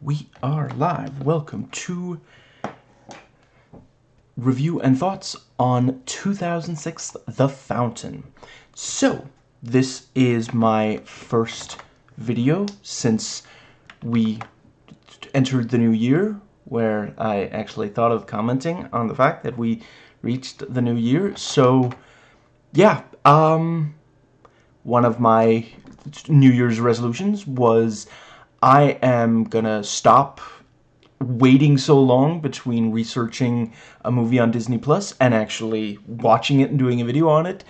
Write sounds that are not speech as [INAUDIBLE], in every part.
We are live. Welcome to review and thoughts on 2006 The Fountain. So, this is my first video since we entered the new year, where I actually thought of commenting on the fact that we reached the new year. So, yeah, um, one of my New Year's resolutions was I am gonna stop waiting so long between researching a movie on Disney Plus and actually watching it and doing a video on it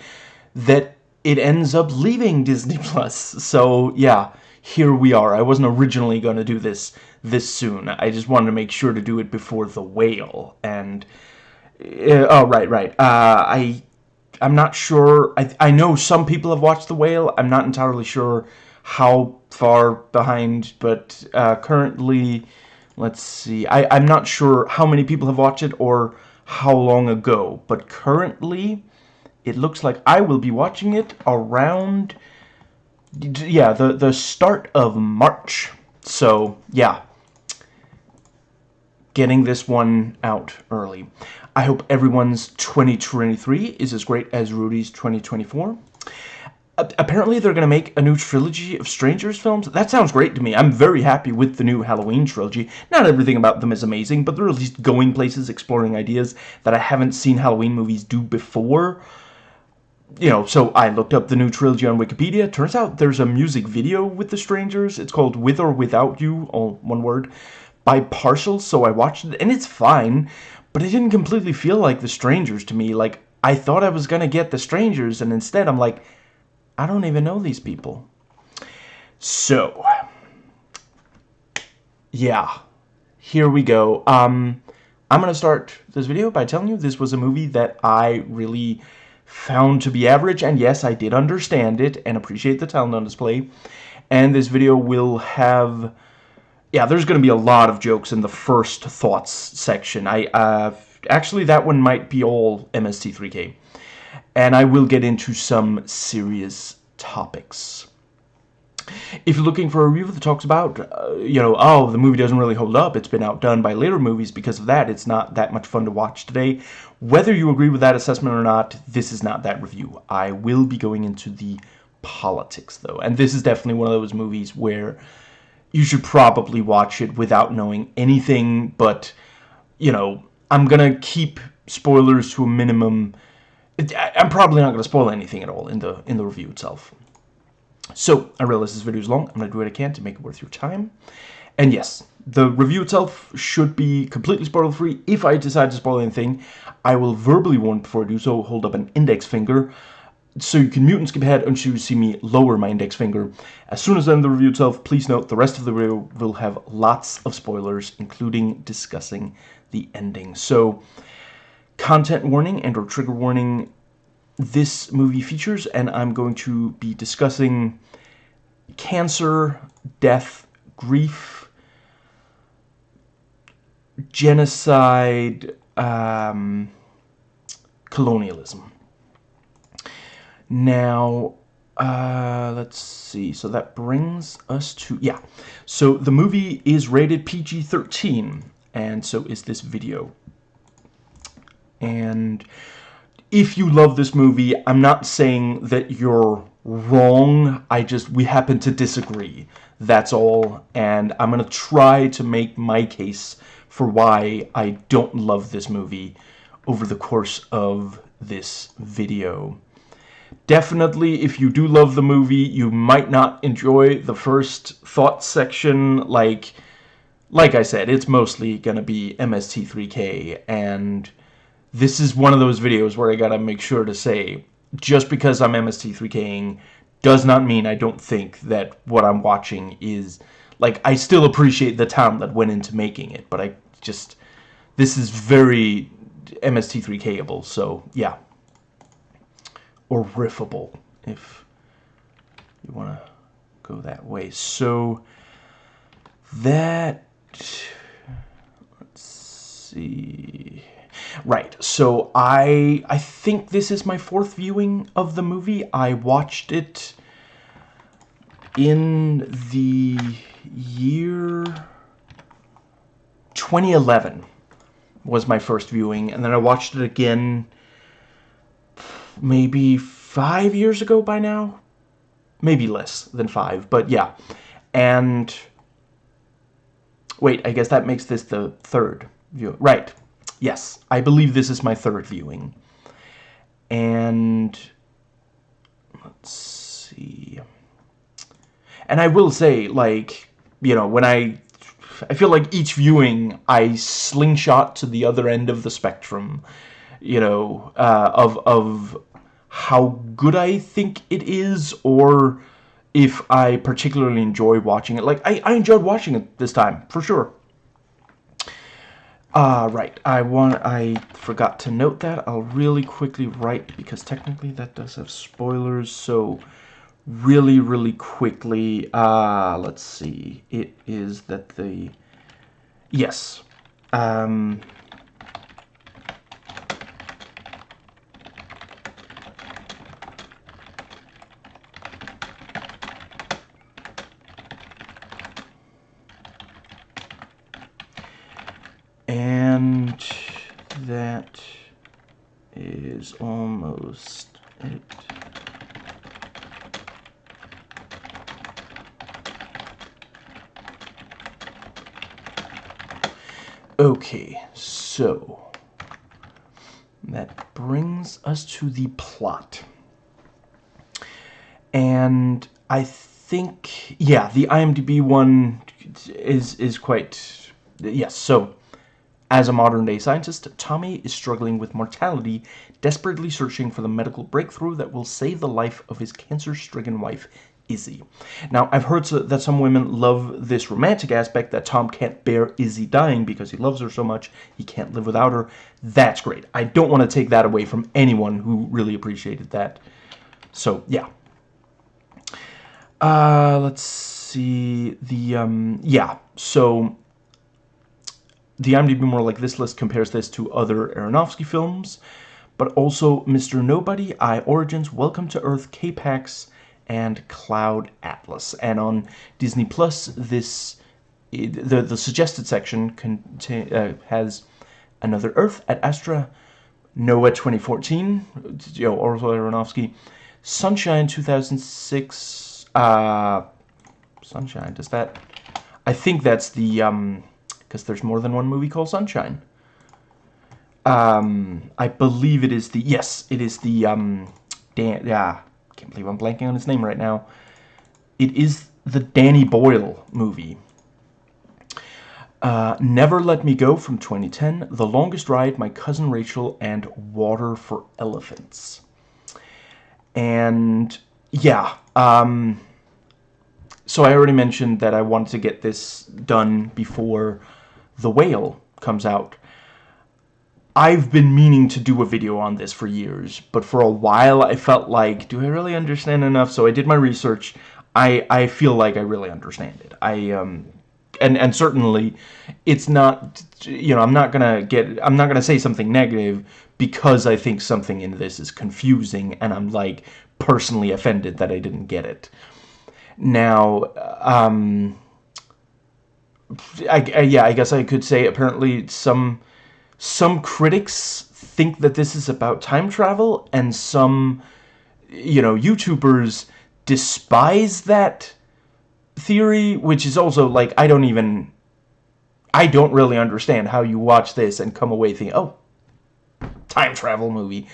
that it ends up leaving [LAUGHS] Disney Plus. So yeah, here we are. I wasn't originally going to do this this soon. I just wanted to make sure to do it before The Whale. And, uh, oh, right, right. Uh, I, I'm not sure. I, I know some people have watched The Whale. I'm not entirely sure how far behind, but uh, currently, let's see. I, I'm not sure how many people have watched it or how long ago, but currently, it looks like I will be watching it around, yeah, the, the start of March. So, yeah, getting this one out early. I hope everyone's 2023 is as great as Rudy's 2024 apparently they're going to make a new trilogy of Strangers films. That sounds great to me. I'm very happy with the new Halloween trilogy. Not everything about them is amazing, but they're at least going places, exploring ideas that I haven't seen Halloween movies do before. You know, so I looked up the new trilogy on Wikipedia. Turns out there's a music video with the Strangers. It's called With or Without You, all one word, by Partial, so I watched it, and it's fine, but it didn't completely feel like the Strangers to me. Like, I thought I was going to get the Strangers, and instead I'm like, I don't even know these people. So, yeah, here we go. Um, I'm going to start this video by telling you this was a movie that I really found to be average, and yes, I did understand it and appreciate the talent on display. And this video will have, yeah, there's going to be a lot of jokes in the first thoughts section. I, uh, actually, that one might be all MST3K and I will get into some serious topics. If you're looking for a review that talks about, uh, you know, oh, the movie doesn't really hold up, it's been outdone by later movies because of that, it's not that much fun to watch today. Whether you agree with that assessment or not, this is not that review. I will be going into the politics, though, and this is definitely one of those movies where you should probably watch it without knowing anything, but, you know, I'm gonna keep spoilers to a minimum I'm probably not going to spoil anything at all in the in the review itself. So, I realize this video is long. I'm going to do what I can to make it worth your time. And yes, the review itself should be completely spoiler-free. If I decide to spoil anything, I will verbally warn before I do so, hold up an index finger, so you can mute and skip ahead until you see me lower my index finger. As soon as I end the review itself, please note the rest of the video will have lots of spoilers, including discussing the ending. So, content warning and or trigger warning this movie features, and I'm going to be discussing cancer, death, grief, genocide, um, colonialism. Now, uh, let's see. So that brings us to, yeah. So the movie is rated PG-13, and so is this video and if you love this movie, I'm not saying that you're wrong. I just, we happen to disagree. That's all. And I'm going to try to make my case for why I don't love this movie over the course of this video. Definitely, if you do love the movie, you might not enjoy the first thought section. Like, like I said, it's mostly going to be MST3K and this is one of those videos where I gotta make sure to say, just because I'm MST3King does not mean I don't think that what I'm watching is, like, I still appreciate the time that went into making it, but I just, this is very MST3Kable, so, yeah. Or riffable, if you want to go that way. So, that, let's see... Right, so I I think this is my fourth viewing of the movie. I watched it in the year 2011 was my first viewing, and then I watched it again maybe five years ago by now. Maybe less than five, but yeah. And wait, I guess that makes this the third view. Right. Yes, I believe this is my third viewing. And let's see. And I will say, like, you know, when I I feel like each viewing I slingshot to the other end of the spectrum, you know, uh, of of how good I think it is or if I particularly enjoy watching it. Like, I, I enjoyed watching it this time, for sure. Uh, right, I want, I forgot to note that. I'll really quickly write, because technically that does have spoilers, so really, really quickly, uh, let's see, it is that the, yes, um, and that is Okay, so that brings us to the plot. And I think, yeah, the IMDb one is is quite, yes, so as a modern-day scientist, Tommy is struggling with mortality, desperately searching for the medical breakthrough that will save the life of his cancer-stricken wife, Izzy. Now, I've heard that some women love this romantic aspect that Tom can't bear Izzy dying because he loves her so much he can't live without her. That's great. I don't want to take that away from anyone who really appreciated that. So, yeah. Uh, let's see. The, um, yeah. So, the IMDb more like this list compares this to other Aronofsky films, but also Mr. Nobody, I Origins, Welcome to Earth, K-Pax, and Cloud Atlas. And on Disney Plus, this the the suggested section contain, uh, has Another Earth Ad Astra, Noah 2014, you know, Aronofsky, Sunshine 2006, uh, Sunshine, does that, I think that's the, um, because there's more than one movie called Sunshine. Um, I believe it is the, yes, it is the, um, Dan, yeah, can't believe I'm blanking on his name right now. It is the Danny Boyle movie. Uh, Never Let Me Go from 2010, The Longest Ride, My Cousin Rachel, and Water for Elephants. And, yeah, um, so I already mentioned that I wanted to get this done before The Whale comes out. I've been meaning to do a video on this for years, but for a while I felt like, do I really understand enough? So I did my research. I, I feel like I really understand it. I, um, and, and certainly it's not, you know, I'm not gonna get, I'm not gonna say something negative because I think something in this is confusing and I'm like personally offended that I didn't get it. Now, um, I, I, yeah, I guess I could say apparently some some critics think that this is about time travel, and some, you know, YouTubers despise that theory, which is also, like, I don't even... I don't really understand how you watch this and come away thinking, oh, time travel movie.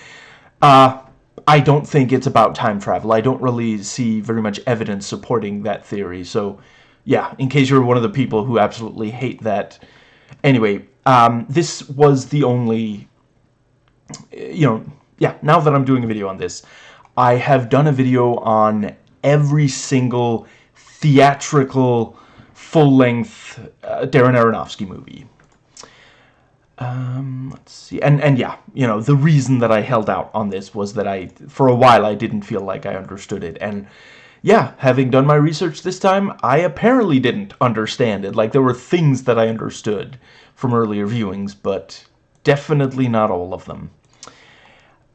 Uh, I don't think it's about time travel. I don't really see very much evidence supporting that theory. So, yeah, in case you're one of the people who absolutely hate that. Anyway, um, this was the only, you know, yeah, now that I'm doing a video on this, I have done a video on every single theatrical, full-length uh, Darren Aronofsky movie. Um, let's see, and, and yeah, you know, the reason that I held out on this was that I, for a while, I didn't feel like I understood it, and yeah, having done my research this time, I apparently didn't understand it. Like, there were things that I understood from earlier viewings, but definitely not all of them.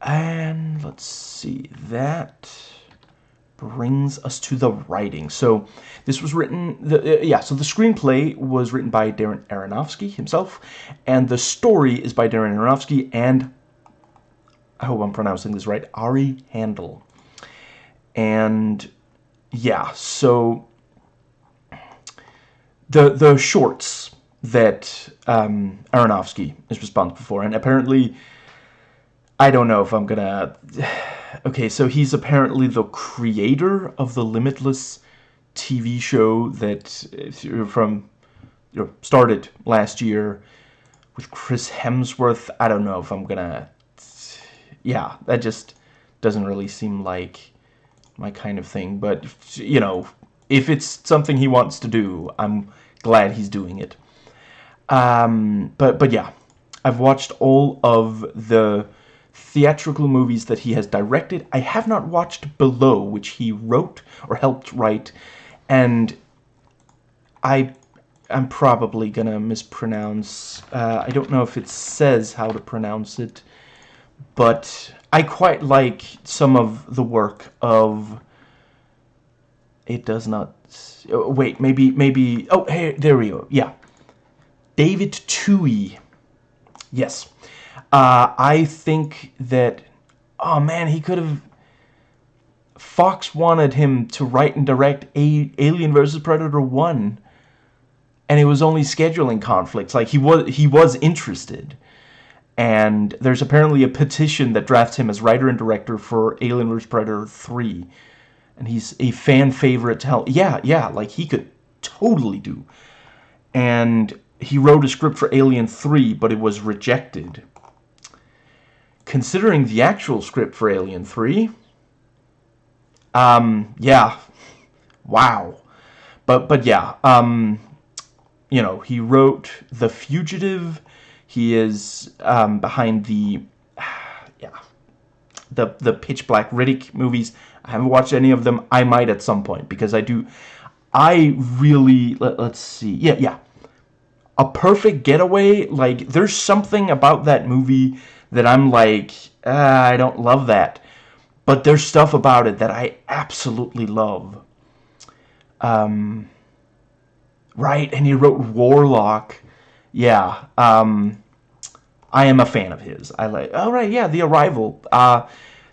And let's see, that brings us to the writing. So this was written, the, uh, yeah, so the screenplay was written by Darren Aronofsky himself, and the story is by Darren Aronofsky and, I hope I'm pronouncing this right, Ari Handel. And, yeah, so the, the shorts that um, Aronofsky is responsible for, and apparently, I don't know if I'm gonna [SIGHS] okay, so he's apparently the creator of the Limitless TV show that from you know, started last year with Chris Hemsworth. I don't know if I'm gonna... Yeah, that just doesn't really seem like my kind of thing. But, you know, if it's something he wants to do, I'm glad he's doing it. Um, but, but yeah, I've watched all of the theatrical movies that he has directed. I have not watched Below, which he wrote or helped write, and I am probably gonna mispronounce. Uh, I don't know if it says how to pronounce it, but I quite like some of the work of. It does not. Oh, wait, maybe, maybe. Oh, hey, there we go. Yeah, David Twohy. Yes. Uh, I think that, oh man, he could have. Fox wanted him to write and direct A Alien vs. Predator 1. And it was only scheduling conflicts. Like, he was, he was interested. And there's apparently a petition that drafts him as writer and director for Alien vs. Predator 3. And he's a fan favorite to hell. Yeah, yeah, like, he could totally do. And he wrote a script for Alien 3, but it was rejected considering the actual script for Alien 3, um, yeah, wow. But, but yeah, um, you know, he wrote The Fugitive. He is um, behind the, [SIGHS] yeah, the, the Pitch Black Riddick movies. I haven't watched any of them. I might at some point because I do, I really, let, let's see, yeah, yeah. A Perfect Getaway, like, there's something about that movie that I'm like, ah, I don't love that. But there's stuff about it that I absolutely love. Um, right, and he wrote Warlock. Yeah, um, I am a fan of his. I like, all oh, yeah, The Arrival. Uh,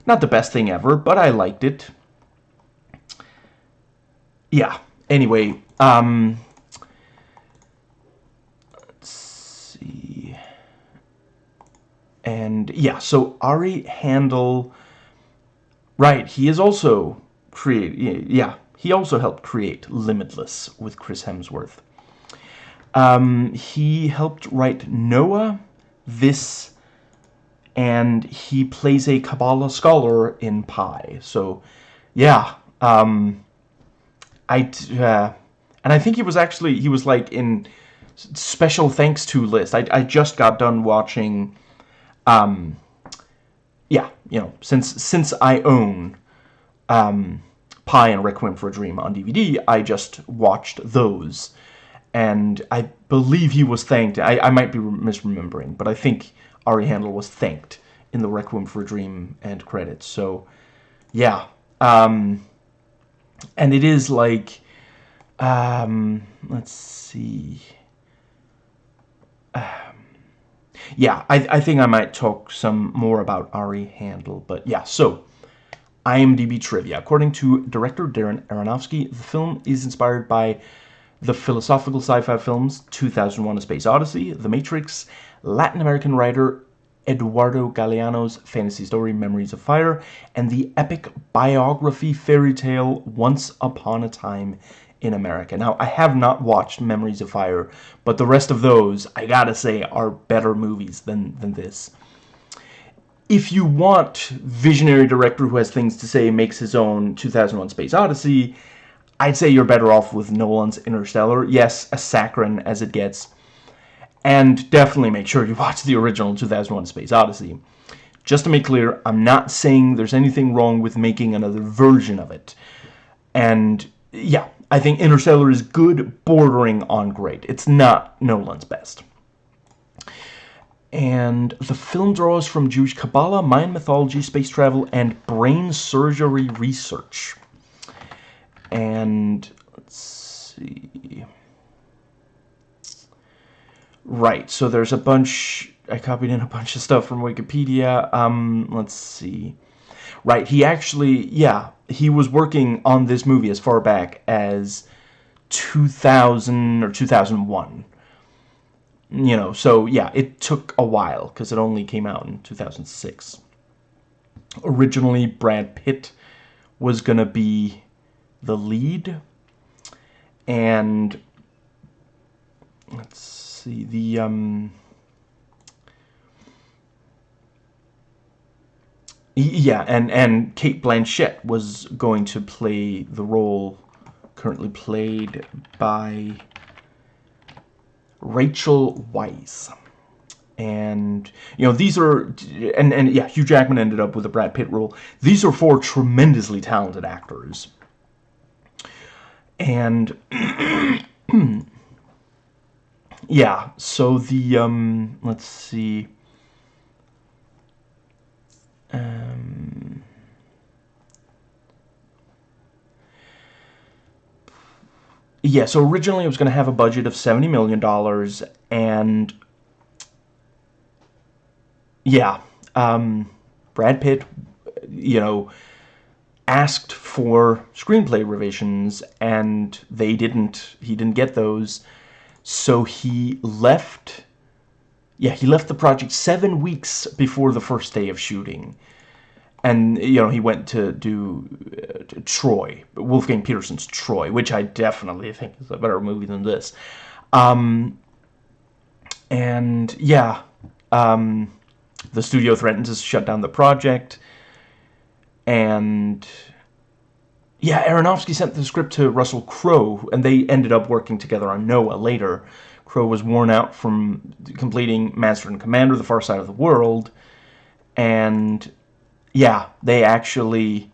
not the best thing ever, but I liked it. Yeah, anyway, um, let's see. And yeah, so Ari Handel, right, he is also create, yeah, he also helped create Limitless with Chris Hemsworth. Um, he helped write Noah, this, and he plays a Kabbalah scholar in Pi. So, yeah, um, I, uh, and I think he was actually, he was like in special thanks to list. I, I just got done watching um, yeah, you know, since since I own um, Pi and Requiem for a Dream on DVD, I just watched those. And I believe he was thanked. I, I might be misremembering, but I think Ari Handel was thanked in the Requiem for a Dream end credits. So, yeah. Um, and it is like, um, let's see. Uh, yeah, I, I think I might talk some more about Ari Handel. But yeah, so IMDb trivia. According to director Darren Aronofsky, the film is inspired by the philosophical sci-fi films 2001 A Space Odyssey, The Matrix, Latin American writer Eduardo Galeano's fantasy story Memories of Fire, and the epic biography fairy tale Once Upon a Time in America. Now, I have not watched Memories of Fire, but the rest of those, I gotta say, are better movies than, than this. If you want visionary director who has things to say makes his own 2001 Space Odyssey, I'd say you're better off with Nolan's Interstellar. Yes, a saccharine as it gets. And definitely make sure you [LAUGHS] watch the original 2001 Space Odyssey. Just to make clear, I'm not saying there's anything wrong with making another version of it. And yeah, I think Interstellar is good, bordering on great. It's not Nolan's best. And the film draws from Jewish Kabbalah, Mayan mythology, space travel, and brain surgery research. And let's see. Right, so there's a bunch, I copied in a bunch of stuff from Wikipedia. Um, let's see. Right, he actually, yeah, he was working on this movie as far back as 2000 or 2001. You know, so yeah, it took a while because it only came out in 2006. Originally, Brad Pitt was going to be the lead. And let's see, the um yeah, and and Cate Blanchett was going to play the role currently played by Rachel Weisz. And, you know, these are, and, and yeah, Hugh Jackman ended up with a Brad Pitt role. These are four tremendously talented actors. And, [CLEARS THROAT] yeah, so the, um, let's see. Um, yeah, so originally it was going to have a budget of $70 million, and yeah, um, Brad Pitt, you know, asked for screenplay revisions, and they didn't, he didn't get those, so he left, yeah, he left the project seven weeks before the first day of shooting. And you know he went to do uh, Troy, Wolfgang Petersen's Troy, which I definitely think is a better movie than this. Um, and yeah, um, the studio threatened to shut down the project, and yeah, Aronofsky sent the script to Russell Crowe, and they ended up working together on Noah later. Crowe was worn out from completing Master and Commander, The Far Side of the World, and yeah, they actually,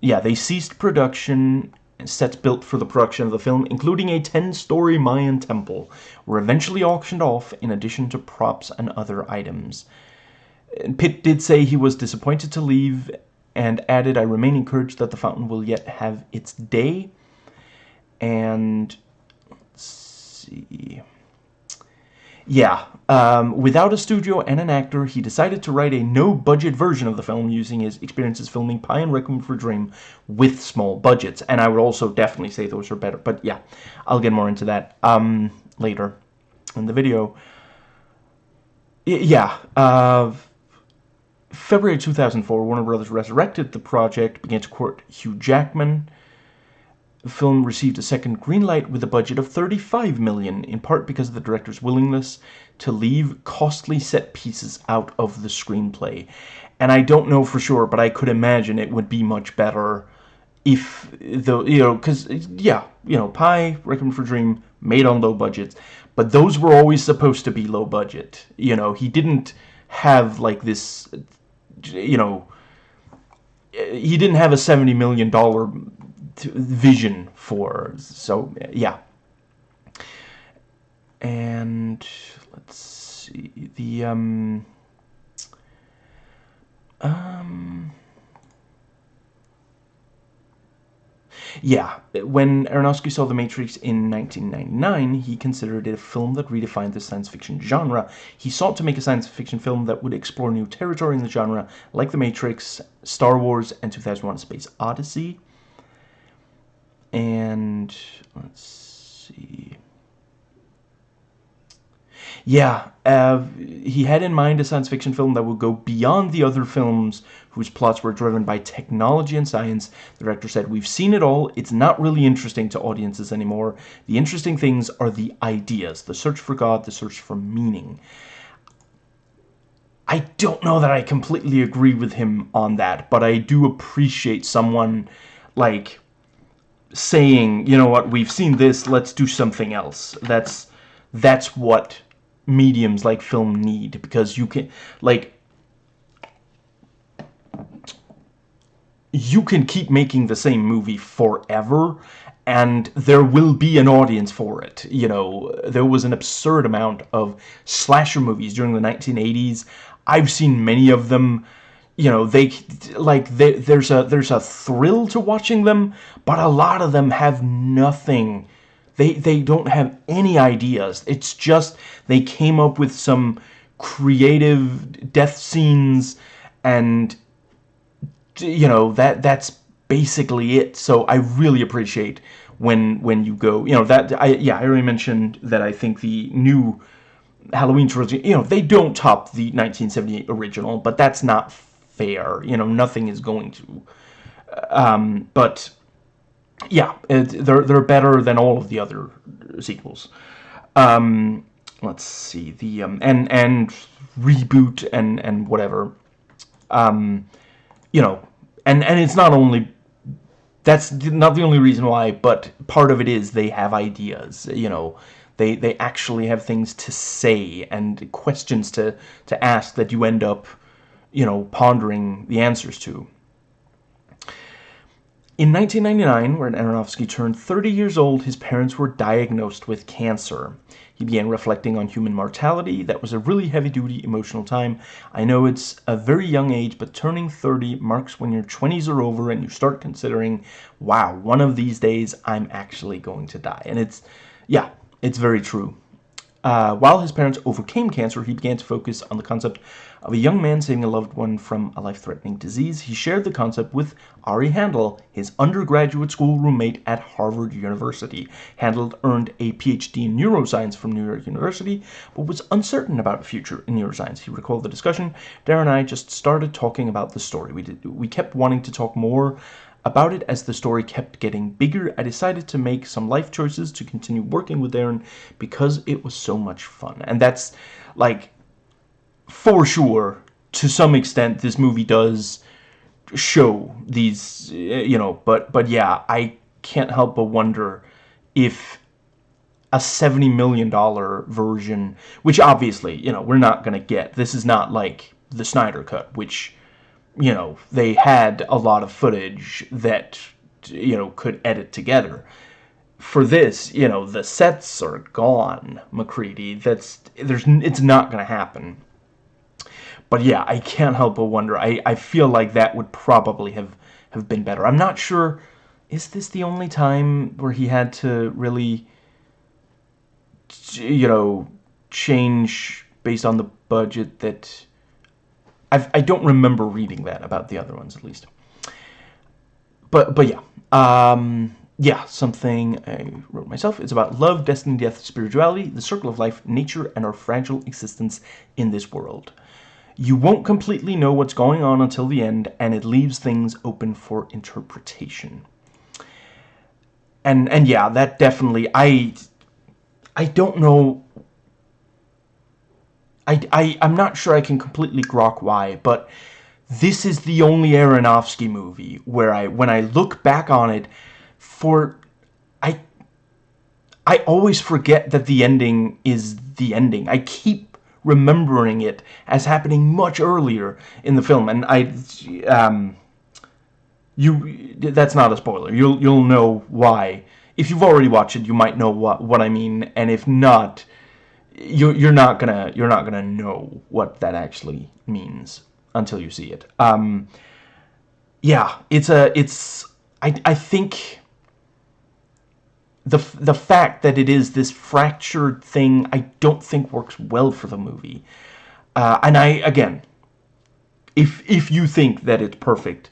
yeah, they ceased production sets built for the production of the film, including a 10-story Mayan temple, were eventually auctioned off in addition to props and other items. Pitt did say he was disappointed to leave and added, I remain encouraged that the fountain will yet have its day. And, let's see... Yeah, um, without a studio and an actor, he decided to write a no-budget version of the film using his experiences filming Pi and Requiem for Dream with small budgets. And I would also definitely say those are better. But yeah, I'll get more into that um, later in the video. Y yeah, uh, February 2004, Warner Brothers resurrected the project, began to court Hugh Jackman, the film received a second green light with a budget of 35 million, in part because of the director's willingness to leave costly set pieces out of the screenplay. And I don't know for sure, but I could imagine it would be much better if the you know because yeah you know Pi Requiem for Dream made on low budgets, but those were always supposed to be low budget. You know he didn't have like this you know he didn't have a 70 million dollar vision for. So, yeah. And let's see. The, um... Um... Yeah, when Aronofsky saw The Matrix in 1999, he considered it a film that redefined the science fiction genre. He sought to make a science fiction film that would explore new territory in the genre, like The Matrix, Star Wars, and 2001 Space Odyssey and let's see yeah uh, he had in mind a science fiction film that would go beyond the other films whose plots were driven by technology and science. The director said we've seen it all. It's not really interesting to audiences anymore. The interesting things are the ideas the search for god the search for meaning. I don't know that I completely agree with him on that, but I do appreciate someone like saying, you know what, we've seen this, let's do something else. That's that's what mediums like film need because you can like you can keep making the same movie forever and there will be an audience for it. You know, there was an absurd amount of slasher movies during the 1980s. I've seen many of them you know they like they, there's a there's a thrill to watching them but a lot of them have nothing they they don't have any ideas it's just they came up with some creative death scenes and you know that that's basically it so i really appreciate when when you go you know that i yeah i already mentioned that i think the new halloween trilogy you know they don't top the 1978 original but that's not fair. You know, nothing is going to. Um, but yeah, it, they're they're better than all of the other sequels. Um, let's see the um, and and reboot and and whatever. Um, you know, and and it's not only that's not the only reason why, but part of it is they have ideas. You know, they they actually have things to say and questions to to ask that you end up you know, pondering the answers to. In 1999, when Aronofsky turned 30 years old, his parents were diagnosed with cancer. He began reflecting on human mortality. That was a really heavy-duty emotional time. I know it's a very young age, but turning 30 marks when your 20s are over and you start considering, wow, one of these days I'm actually going to die. And it's, yeah, it's very true. Uh, while his parents overcame cancer, he began to focus on the concept of a young man saving a loved one from a life-threatening disease. He shared the concept with Ari Handel, his undergraduate school roommate at Harvard University. Handel earned a PhD in neuroscience from New York University, but was uncertain about a future in neuroscience. He recalled the discussion. Darren and I just started talking about the story. We, did, we kept wanting to talk more about it as the story kept getting bigger, I decided to make some life choices to continue working with Darren because it was so much fun. And that's, like, for sure, to some extent, this movie does show these, eh, you know, but, but yeah, I can't help but wonder if a $70 million version, which obviously, you know, we're not going to get. This is not like the Snyder Cut, which you know, they had a lot of footage that, you know, could edit together. For this, you know, the sets are gone, MacReady. That's, there's, it's not going to happen. But yeah, I can't help but wonder. I, I feel like that would probably have, have been better. I'm not sure, is this the only time where he had to really, you know, change based on the budget that I've, I don't remember reading that about the other ones, at least. But, but yeah. Um, yeah, something I wrote myself. It's about love, destiny, death, spirituality, the circle of life, nature, and our fragile existence in this world. You won't completely know what's going on until the end, and it leaves things open for interpretation. And and yeah, that definitely I I don't know I, I, I'm not sure I can completely grok why, but this is the only Aronofsky movie where I, when I look back on it, for, I, I always forget that the ending is the ending. I keep remembering it as happening much earlier in the film, and I, um, you, that's not a spoiler. You'll, you'll know why. If you've already watched it, you might know what, what I mean, and if not, you're you're not gonna you're not gonna know what that actually means until you see it. Um, yeah, it's a it's I I think the the fact that it is this fractured thing I don't think works well for the movie. Uh, and I again, if if you think that it's perfect,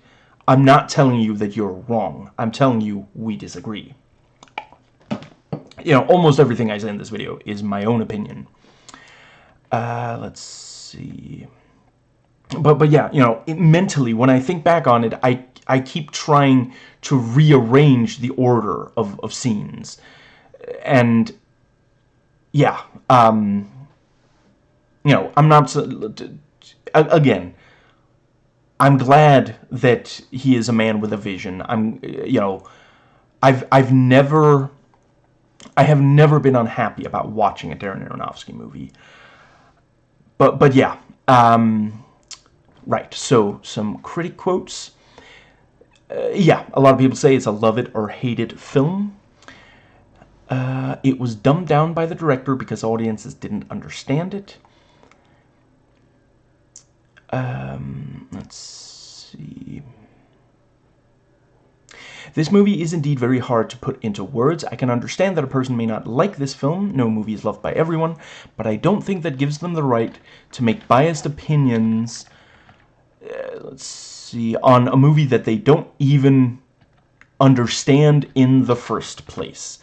I'm not telling you that you're wrong. I'm telling you we disagree you know, almost everything I say in this video is my own opinion. Uh, let's see. But, but yeah, you know, it, mentally, when I think back on it, I, I keep trying to rearrange the order of, of scenes. And, yeah, um, you know, I'm not, again, I'm glad that he is a man with a vision. I'm, you know, I've, I've never I have never been unhappy about watching a Darren Aronofsky movie. But, but yeah. Um, right, so some critic quotes. Uh, yeah, a lot of people say it's a love it or hate it film. Uh, it was dumbed down by the director because audiences didn't understand it. Um, let's see. This movie is indeed very hard to put into words. I can understand that a person may not like this film. No movie is loved by everyone. But I don't think that gives them the right to make biased opinions, Uh, let's see, on a movie that they don't even understand in the first place.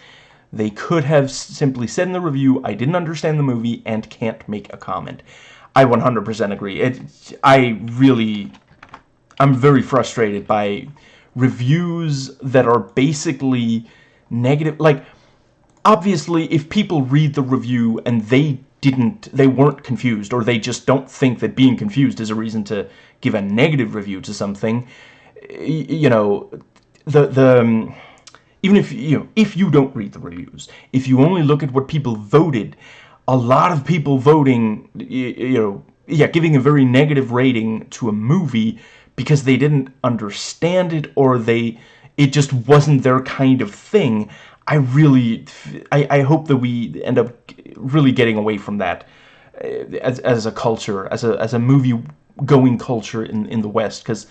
They could have simply said in the review, I didn't understand the movie and can't make a comment. I 100% agree. It, I really, I'm very frustrated by reviews that are basically negative. Like, obviously, if people read the review and they didn't, they weren't confused, or they just don't think that being confused is a reason to give a negative review to something, you know, the, the, um, even if, you know, if you don't read the reviews, if you only look at what people voted, a lot of people voting, you know, yeah, giving a very negative rating to a movie because they didn't understand it or they it just wasn't their kind of thing. I really, I, I hope that we end up really getting away from that uh, as, as a culture, as a, as a movie-going culture in, in the West, because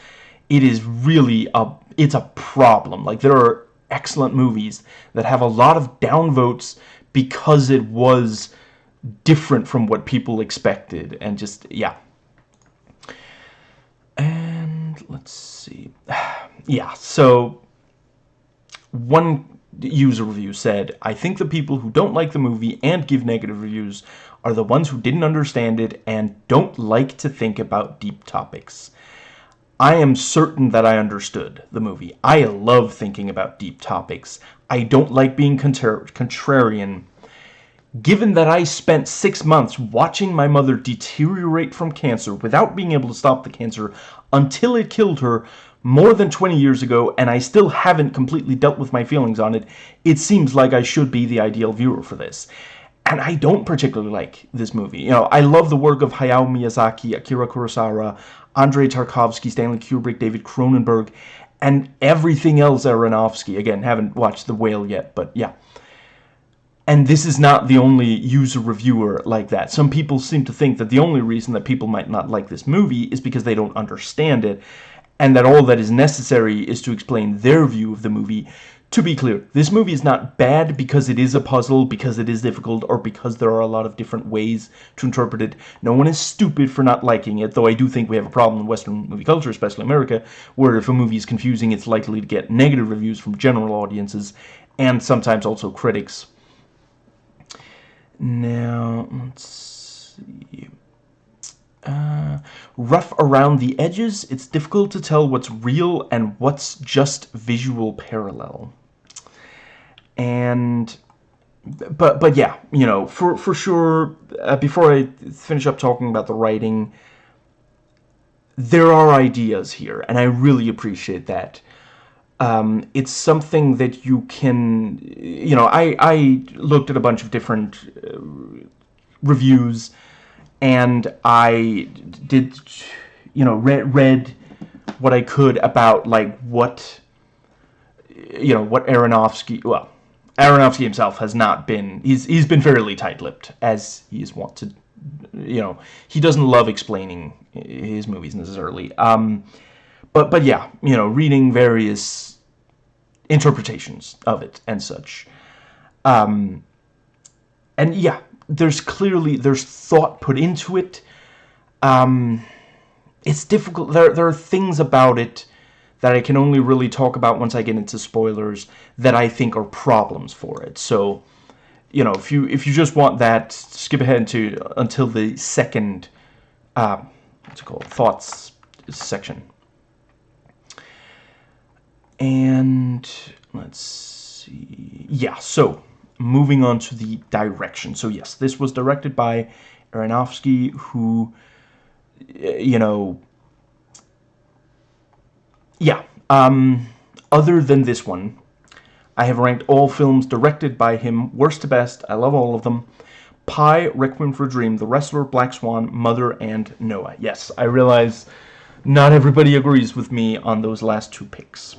it is really a, it's a problem. Like, there are excellent movies that have a lot of downvotes because it was different from what people expected, and just, yeah. And let's see. [SIGHS] yeah, so one user review said, I think the people who don't like the movie and give negative reviews are the ones who didn't understand it and don't like to think about deep topics. I am certain that I understood the movie. I love thinking about deep topics. I don't like being contra contrarian Given that I spent six months watching my mother deteriorate from cancer without being able to stop the cancer until it killed her more than 20 years ago and I still haven't completely dealt with my feelings on it, it seems like I should be the ideal viewer for this. And I don't particularly like this movie. You know, I love the work of Hayao Miyazaki, Akira Kurosawa, Andrei Tarkovsky, Stanley Kubrick, David Cronenberg, and everything else Aronofsky. Again, haven't watched The Whale yet, but yeah. And this is not the only user reviewer like that. Some people seem to think that the only reason that people might not like this movie is because they don't understand it, and that all that is necessary is to explain their view of the movie. To be clear, this movie is not bad because it is a puzzle, because it is difficult, or because there are a lot of different ways to interpret it. No one is stupid for not liking it, though I do think we have a problem in Western movie culture, especially America, where if a movie is confusing, it's likely to get negative reviews from general audiences, and sometimes also critics. Now, let's see. Uh, rough around the edges, it's difficult to tell what's real and what's just visual parallel. And, but, but yeah, you know, for, for sure, uh, before I finish up talking about the writing, there are ideas here, and I really appreciate that. Um, it's something that you can, you know, I, I looked at a bunch of different uh, reviews and I did, you know, read, read what I could about, like, what, you know, what Aronofsky, well, Aronofsky himself has not been, he's, he's been fairly tight-lipped, as he is wont to, you know, he doesn't love explaining his movies necessarily. Um, but, but yeah, you know, reading various interpretations of it and such. Um, and yeah, there's clearly, there's thought put into it. Um, it's difficult, there, there are things about it that I can only really talk about once I get into spoilers that I think are problems for it. So, you know, if you if you just want that, skip ahead to until the second, uh, what's it called, thoughts section. And let's see. Yeah, so moving on to the direction. So yes, this was directed by Aronofsky, who, you know, yeah, um, other than this one, I have ranked all films directed by him worst to best. I love all of them. Pi, Requiem for a Dream, The Wrestler, Black Swan, Mother, and Noah. Yes, I realize not everybody agrees with me on those last two picks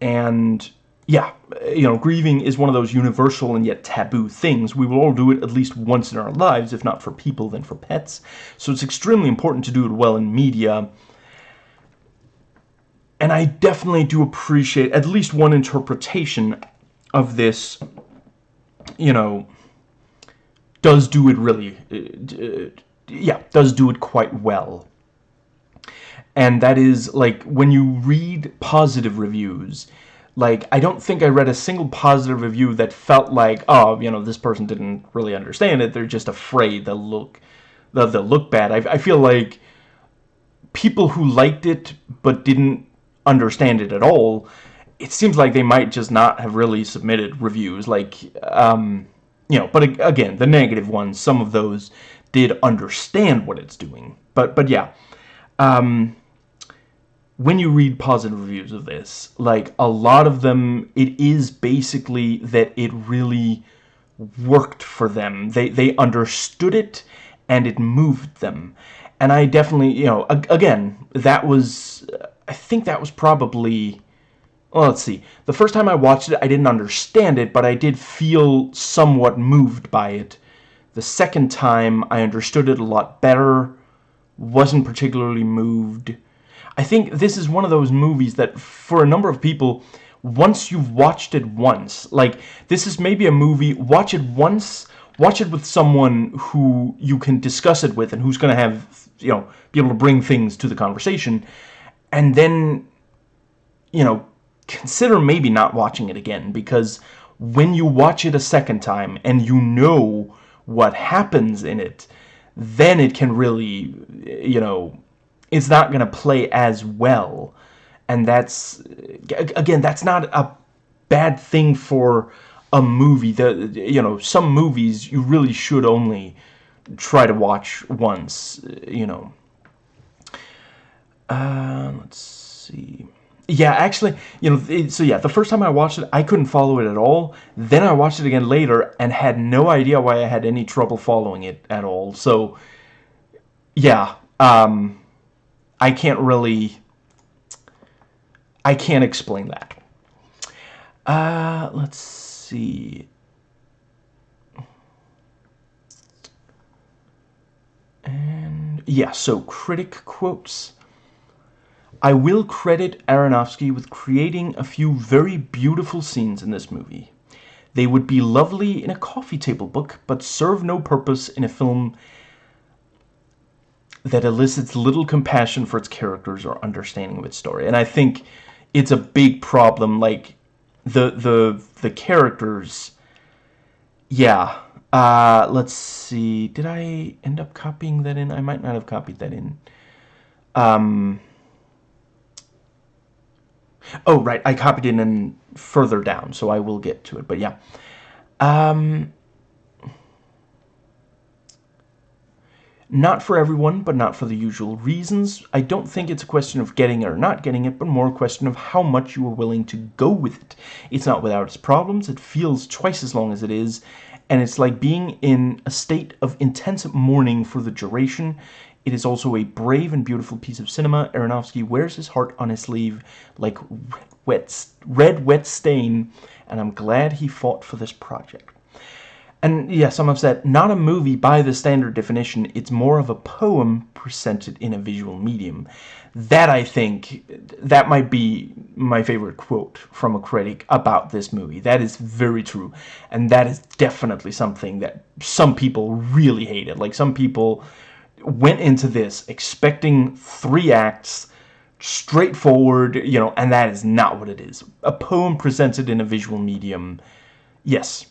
and yeah, you know, grieving is one of those universal and yet taboo things. We will all do it at least once in our lives, if not for people, then for pets. So it's extremely important to do it well in media. And I definitely do appreciate at least one interpretation of this, you know, does do it really, uh, yeah, does do it quite well. And that is, like, when you read positive reviews, like, I don't think I read a single positive review that felt like, oh, you know, this person didn't really understand it. They're just afraid they'll look, they'll, they'll look bad. I, I feel like people who liked it but didn't understand it at all, it seems like they might just not have really submitted reviews. Like, um, you know, but again, the negative ones, some of those did understand what it's doing. But, but yeah, um, when you read positive reviews of this, like a lot of them, it is basically that it really worked for them. They they understood it and it moved them. And I definitely, you know, again, that was I think that was probably well, let's see. The first time I watched it, I didn't understand it, but I did feel somewhat moved by it. The second time, I understood it a lot better, wasn't particularly moved, I think this is one of those movies that, for a number of people, once you've watched it once, like, this is maybe a movie, watch it once, watch it with someone who you can discuss it with and who's going to have, you know, be able to bring things to the conversation, and then, you know, consider maybe not watching it again, because when you watch it a second time and you know what happens in it, then it can really, you know, it's not going to play as well. And that's, again, that's not a bad thing for a movie. The, you know, some movies you really should only try to watch once, you know. Uh, let's see. Yeah, actually, you know, so yeah, the first time I watched it, I couldn't follow it at all. Then I watched it again later and had no idea why I had any trouble following it at all. So, yeah, um, I can't really... I can't explain that. Uh, let's see. And yeah, so critic quotes. I will credit Aronofsky with creating a few very beautiful scenes in this movie. They would be lovely in a coffee table book, but serve no purpose in a film that elicits little compassion for its characters or understanding of its story. And I think it's a big problem. Like, the, the, the characters... Yeah. Uh, let's see. Did I end up copying that in? I might not have copied that in. Um... Oh, right. I copied it in further down, so I will get to it. But yeah. Um, Not for everyone, but not for the usual reasons. I don't think it's a question of getting it or not getting it, but more a question of how much you are willing to go with it. It's not without its problems, it feels twice as long as it is, and it's like being in a state of intense mourning for the duration. It is also a brave and beautiful piece of cinema. Aronofsky wears his heart on his sleeve like wet, red wet stain, and I'm glad he fought for this project. And yeah, some have said, not a movie by the standard definition, it's more of a poem presented in a visual medium. That, I think, that might be my favorite quote from a critic about this movie. That is very true. And that is definitely something that some people really hated. Like, some people went into this expecting three acts, straightforward, you know, and that is not what it is. A poem presented in a visual medium, yes,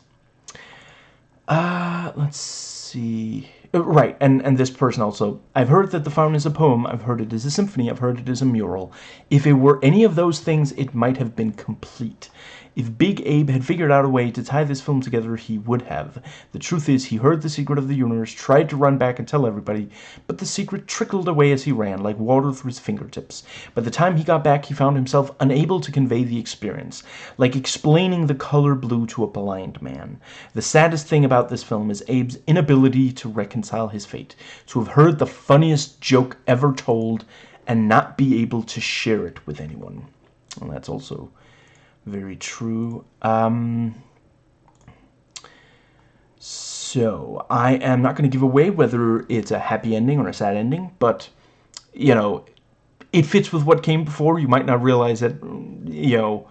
uh, let's see. Uh, right, and, and this person also. I've heard that The Fountain is a poem, I've heard it is a symphony, I've heard it is a mural. If it were any of those things, it might have been complete. If Big Abe had figured out a way to tie this film together, he would have. The truth is, he heard the secret of the universe, tried to run back and tell everybody, but the secret trickled away as he ran, like water through his fingertips. By the time he got back, he found himself unable to convey the experience, like explaining the color blue to a blind man. The saddest thing about this film is Abe's inability to reconcile his fate, to have heard the funniest joke ever told, and not be able to share it with anyone. And that's also Very true. Um, so, I am not going to give away whether it's a happy ending or a sad ending, but, you know, it fits with what came before. You might not realize that, you know,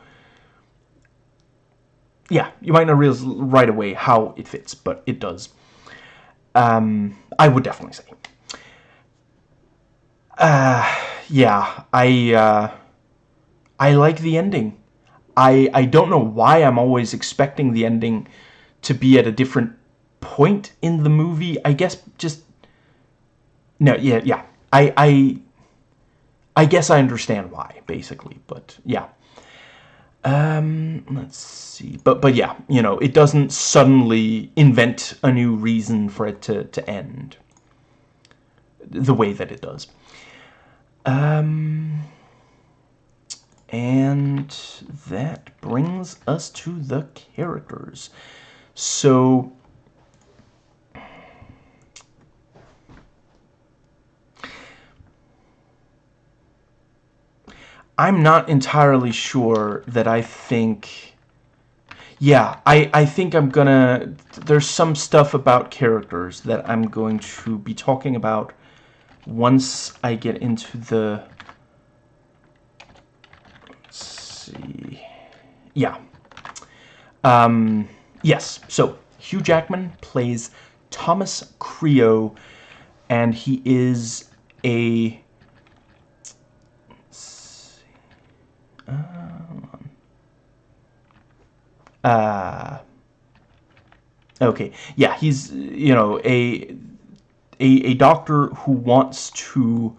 yeah, you might not realize right away how it fits, but it does. Um, I would definitely say. Uh, yeah, I, uh, I like the ending. I, I don't know why I'm always expecting the ending to be at a different point in the movie. I guess just... No, yeah, yeah. I, I, I guess I understand why, basically, but yeah. Um, let's see. But, but yeah, you know, it doesn't suddenly invent a new reason for it to, to end the way that it does. Um, and that brings us to the characters. So, I'm not entirely sure that I think... Yeah, I, I think I'm gonna... There's some stuff about characters that I'm going to be talking about once I get into the... Let's see... Yeah. Um, yes, so Hugh Jackman plays Thomas Creo, and he is a Uh, okay, yeah, he's, you know, a, a, a doctor who wants to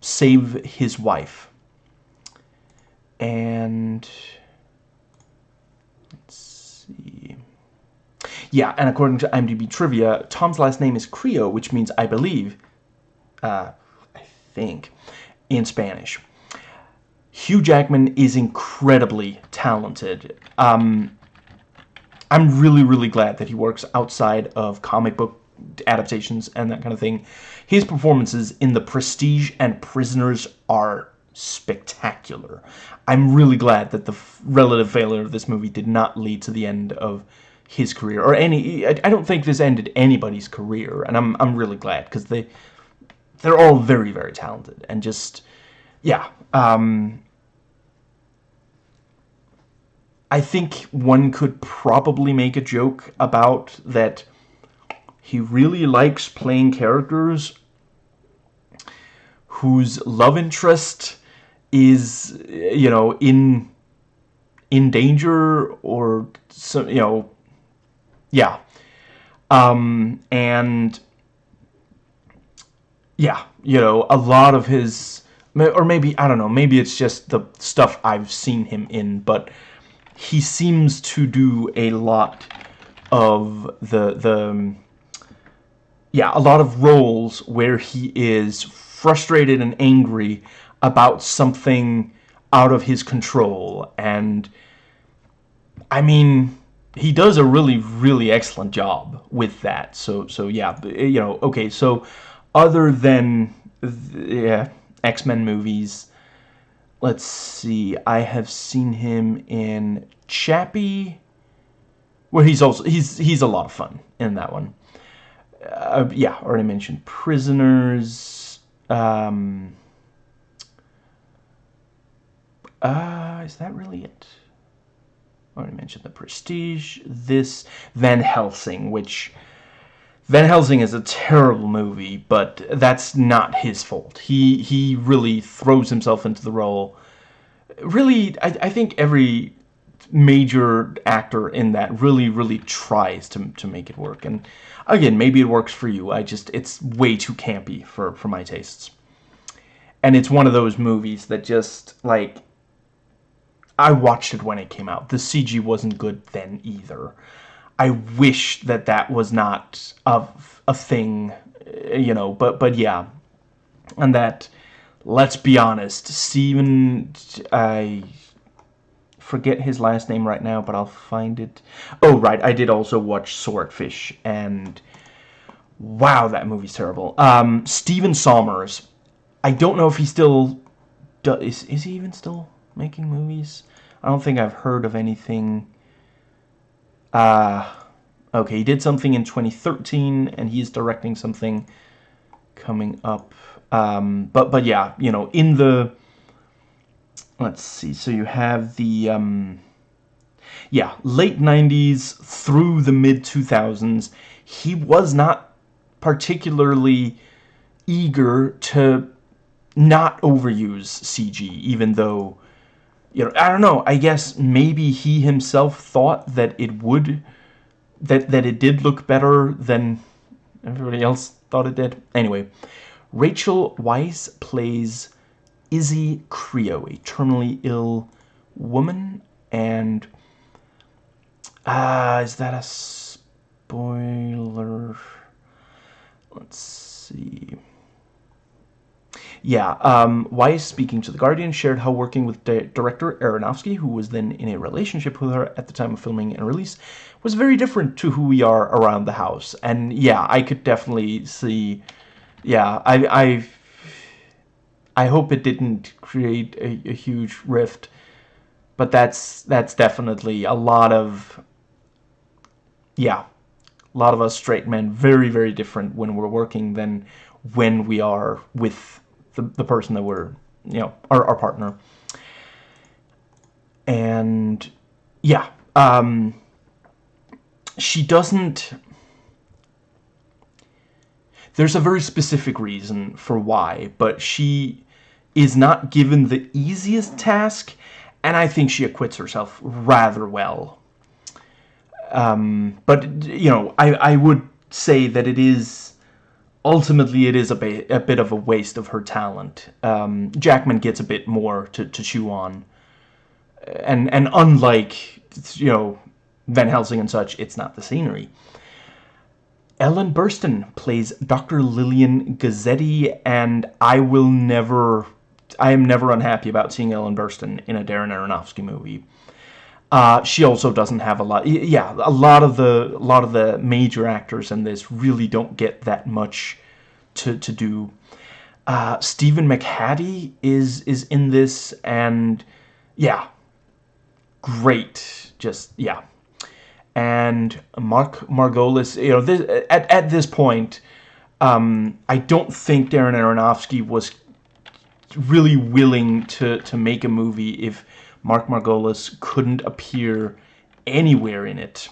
save his wife. And, let's see. Yeah, and according to IMDb Trivia, Tom's last name is Creo, which means, I believe, uh, I think, in Spanish. Hugh Jackman is incredibly talented. Um, I'm really, really glad that he works outside of comic book adaptations and that kind of thing. His performances in The Prestige and Prisoners are spectacular. I'm really glad that the relative failure of this movie did not lead to the end of his career or any I don't think this ended anybody's career and I'm I'm really glad cuz they they're all very very talented and just yeah um I think one could probably make a joke about that he really likes playing characters whose love interest is, you know, in in danger or, so, you know, yeah. Um, and, yeah, you know, a lot of his, or maybe, I don't know, maybe it's just the stuff I've seen him in, but he seems to do a lot of the the yeah a lot of roles where he is frustrated and angry about something out of his control and I mean he does a really really excellent job with that so so yeah you know okay so other than yeah X-Men movies let's see, I have seen him in Chappie, where he's also, he's, he's a lot of fun in that one. Uh, yeah, already mentioned Prisoners, um, uh, is that really it? I already mentioned The Prestige, this, Van Helsing, which Van Helsing is a terrible movie, but that's not his fault. He he really throws himself into the role. Really, I, I think every major actor in that really, really tries to, to make it work. And again, maybe it works for you. I just, it's way too campy for, for my tastes. And it's one of those movies that just, like, I watched it when it came out. The CG wasn't good then either. I wish that that was not a, a thing, you know, but, but yeah. And that, let's be honest, Steven, I forget his last name right now, but I'll find it. Oh, right, I did also watch Swordfish, and wow, that movie's terrible. Um, Stephen Sommers, I don't know if he still, does, is, is he even still making movies? I don't think I've heard of anything. Uh, okay, he did something in 2013, and he's directing something coming up. Um, but but yeah, you know, in the let's see. So you have the um, yeah late 90s through the mid 2000s. He was not particularly eager to not overuse CG, even though you know I don't know. I guess maybe he himself thought that it would that that it did look better than everybody else thought it did. Anyway, Rachel Weisz plays Izzi Creo, a terminally ill woman, and uh, is that a spoiler? Let's see. Yeah, um, Weisz, speaking to The Guardian, shared how working with di director Aronofsky, who was then in a relationship with her at the time of filming and release, was very different to who we are around the house. And yeah, I could definitely see, yeah, I, I, I hope it didn't create a, a huge rift, but that's, that's definitely a lot of, yeah, a lot of us straight men very, very different when we're working than when we are with the, the person that we're, you know, our, our partner. And yeah, um, she doesn't, there's a very specific reason for why, but she is not given the easiest task, and I think she acquits herself rather well. Um, but, you know, I, I would say that it is ultimately it is a, bit, a bit of a waste of her talent. Um, Jackman gets a bit more to, to chew on. And, and unlike, you know, Van Helsing and such, it's not the scenery. Ellen Burstyn plays Dr. Lillian Guzetti, and I will never, I am never unhappy about seeing Ellen Burstyn in a Darren Aronofsky movie. Uh, she also doesn't have a lot. Yeah, a lot of the a lot of the major actors in this really don't get that much to to do. Uh, Stephen McHattie is is in this, and yeah, great. Just yeah, and Mark Margolis. You know, this, at at this point, um, I don't think Darren Aronofsky was really willing to to make a movie if Mark Margolis couldn't appear anywhere in it.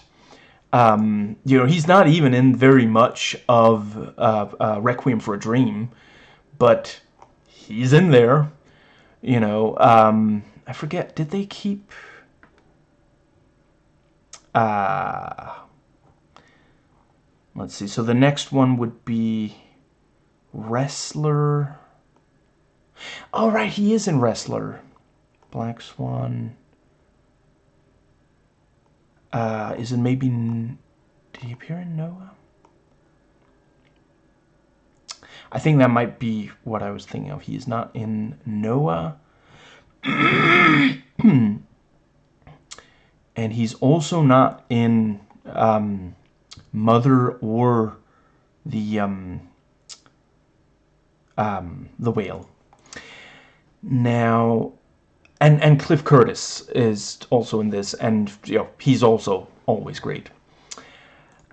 Um, you know, he's not even in very much of uh, uh, Requiem for a Dream, but he's in there. You know, um, I forget, did they keep... Uh, let's see, so the next one would be Wrestler... Oh, right, he is in Wrestler. Black Swan. Uh, is it maybe... Did he appear in Noah? I think that might be what I was thinking of. He is not in Noah. [CLEARS THROAT] and he's also not in um, Mother or the um, um, the whale. Now, and and Cliff Curtis is also in this, and you know he's also always great.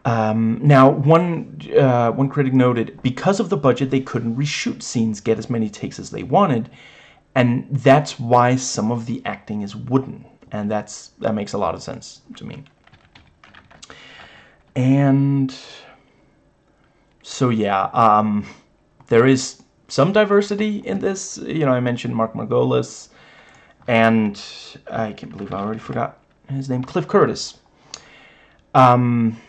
Um, now, one uh, one critic noted because of the budget, they couldn't reshoot scenes, get as many takes as they wanted, and that's why some of the acting is wooden, and that's that makes a lot of sense to me. And so yeah, um, there is some diversity in this. You know, I mentioned Mark Margolis and I can't believe I already forgot his name, Cliff Curtis. Um,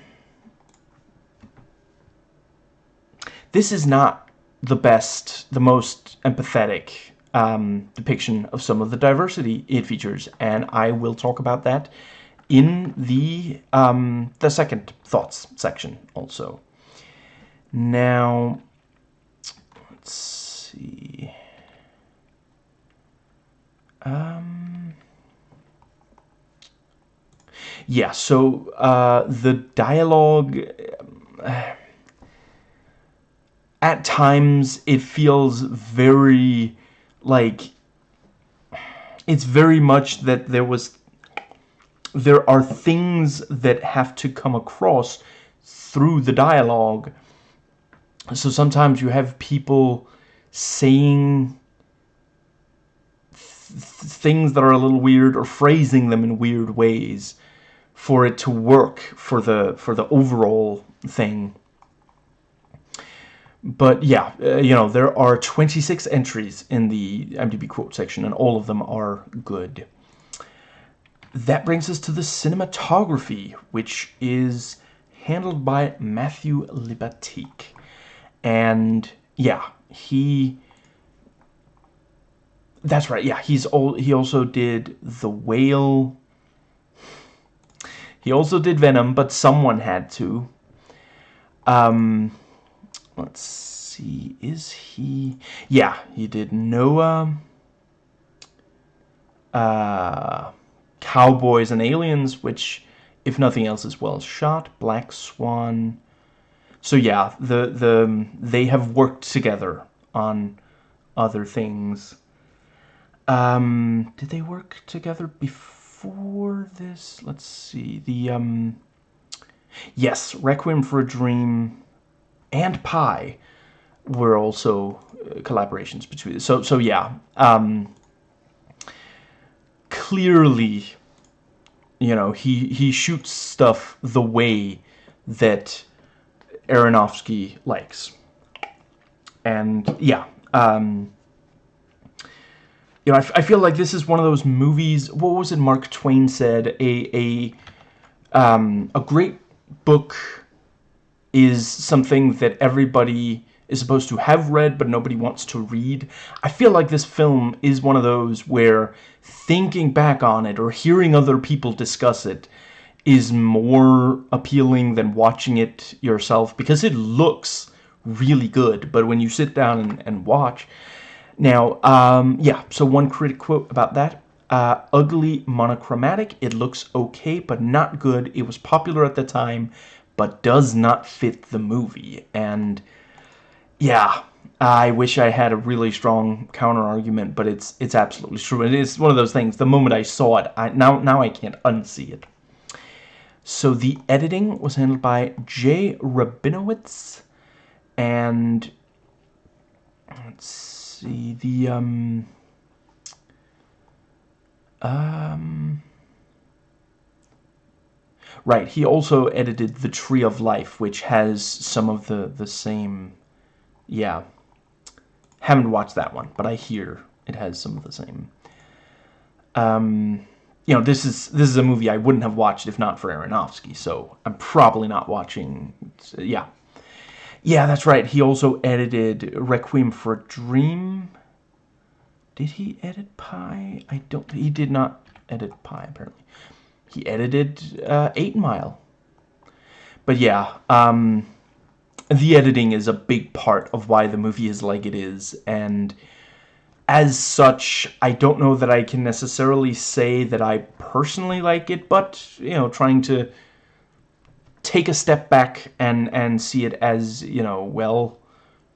this is not the best, the most empathetic um, depiction of some of the diversity it features, and I will talk about that in the um, the second thoughts section also. Now, let's see. Um, yeah, so uh, the dialogue... Uh, at times, it feels very, like... It's very much that there was there are things that have to come across through the dialogue. So sometimes you have people saying things that are a little weird or phrasing them in weird ways for it to work for the for the overall thing. But yeah, uh, you know, there are 26 entries in the IMDb quote section and all of them are good. That brings us to the cinematography, which is handled by Matthew Libatique. And yeah, he that's right. Yeah, he's all he also did The Whale. He also did Venom, but someone had to. Um let's see. Is he Yeah, he did Noah. Uh Cowboys and Aliens, which if nothing else is well shot. Black Swan. So yeah, the the they have worked together on other things. Um, did they work together before this? Let's see. The um, yes, Requiem for a Dream and Pi were also uh, collaborations between. So so yeah. Um, clearly you know, he, he shoots stuff the way that Aronofsky likes. And, yeah, um, you know, I, I feel like this is one of those movies, what was it Mark Twain said, a, a, um, a great book is something that everybody is supposed to have read but nobody wants to read. I feel like this film is one of those where thinking back on it or hearing other people discuss it is more appealing than watching it yourself because it looks really good but when you sit down and, and watch now um, yeah so one critic quote about that uh, ugly monochromatic it looks okay but not good it was popular at the time but does not fit the movie and yeah, I wish I had a really strong counter argument, but it's it's absolutely true. It is one of those things. The moment I saw it, I now now I can't unsee it. So the editing was handled by Jay Rabinowitz, and let's see the um um. Right, he also edited The Tree of Life, which has some of the, the same yeah. Haven't watched that one, but I hear it has some of the same. Um, you know, this is this is a movie I wouldn't have watched if not for Aronofsky, so I'm probably not watching. Yeah, yeah, that's right. He also edited Requiem for a Dream. Did he edit Pi? I don't. He did not edit Pi apparently. He edited uh, Eight Mile. But yeah, um, the editing is a big part of why the movie is like it is, and as such, I don't know that I can necessarily say that I personally like it, but, you know, trying to take a step back and, and see it as, you know, well,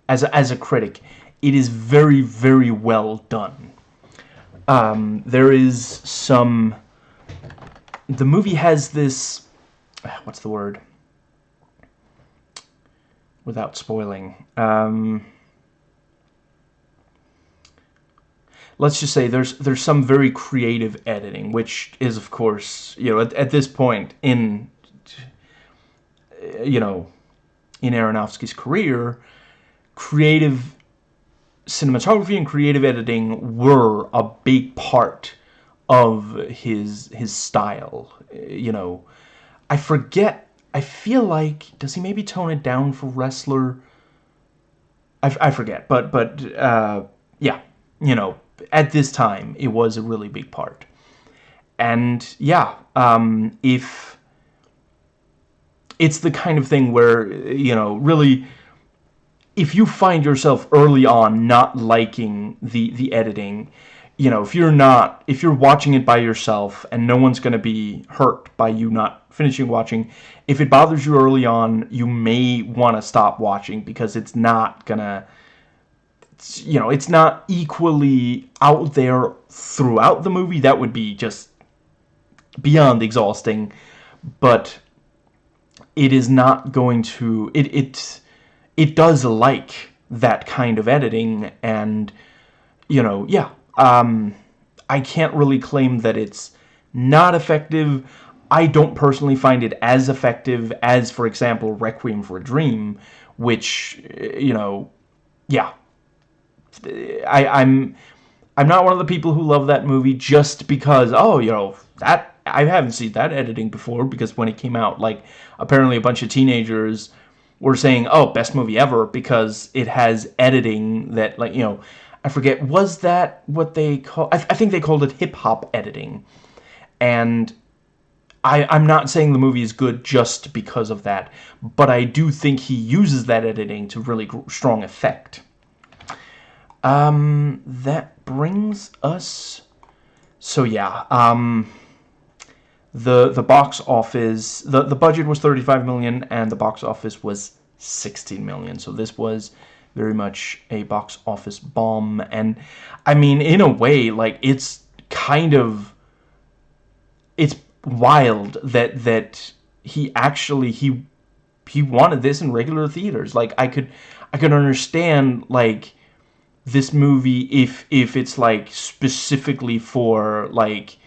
as a, as a critic, it is very, very well done. Um, there is some... The movie has this... What's the word? without spoiling. Um, let's just say there's there's some very creative editing, which is of course you know at, at this point in you know in Aronofsky's career, creative cinematography and creative editing were a big part of his his style. You know, I forget I feel like does he maybe tone it down for wrestler? I, I forget, but but uh, yeah, you know, at this time it was a really big part, and yeah, um, if it's the kind of thing where you know really if you find yourself early on not liking the the editing you know if you're not if you're watching it by yourself and no one's going to be hurt by you not finishing watching. If it bothers you early on, you may want to stop watching because it's not gonna, you know, it's not equally out there throughout the movie. That would be just beyond exhausting, but it is not going to it it it does like that kind of editing and you know yeah um I can't really claim that it's not effective. I don't personally find it as effective as for example Requiem for a Dream which you know yeah. I I'm I'm not one of the people who love that movie just because oh you know that I haven't seen that editing before because when it came out, like, apparently a bunch of teenagers were saying, oh, best movie ever because it has editing that, like, you know, I forget, was that what they call, I, th I think they called it hip-hop editing. And I, I'm not saying the movie is good just because of that, but I do think he uses that editing to really strong effect. Um, that brings us, so yeah, um the the box office the the budget was 35 million and the box office was 16 million. So this was very much a box office bomb. And I mean in a way like it's kind of it's wild that that he actually he he wanted this in regular theaters. Like I could I could understand like this movie if if it's like specifically for like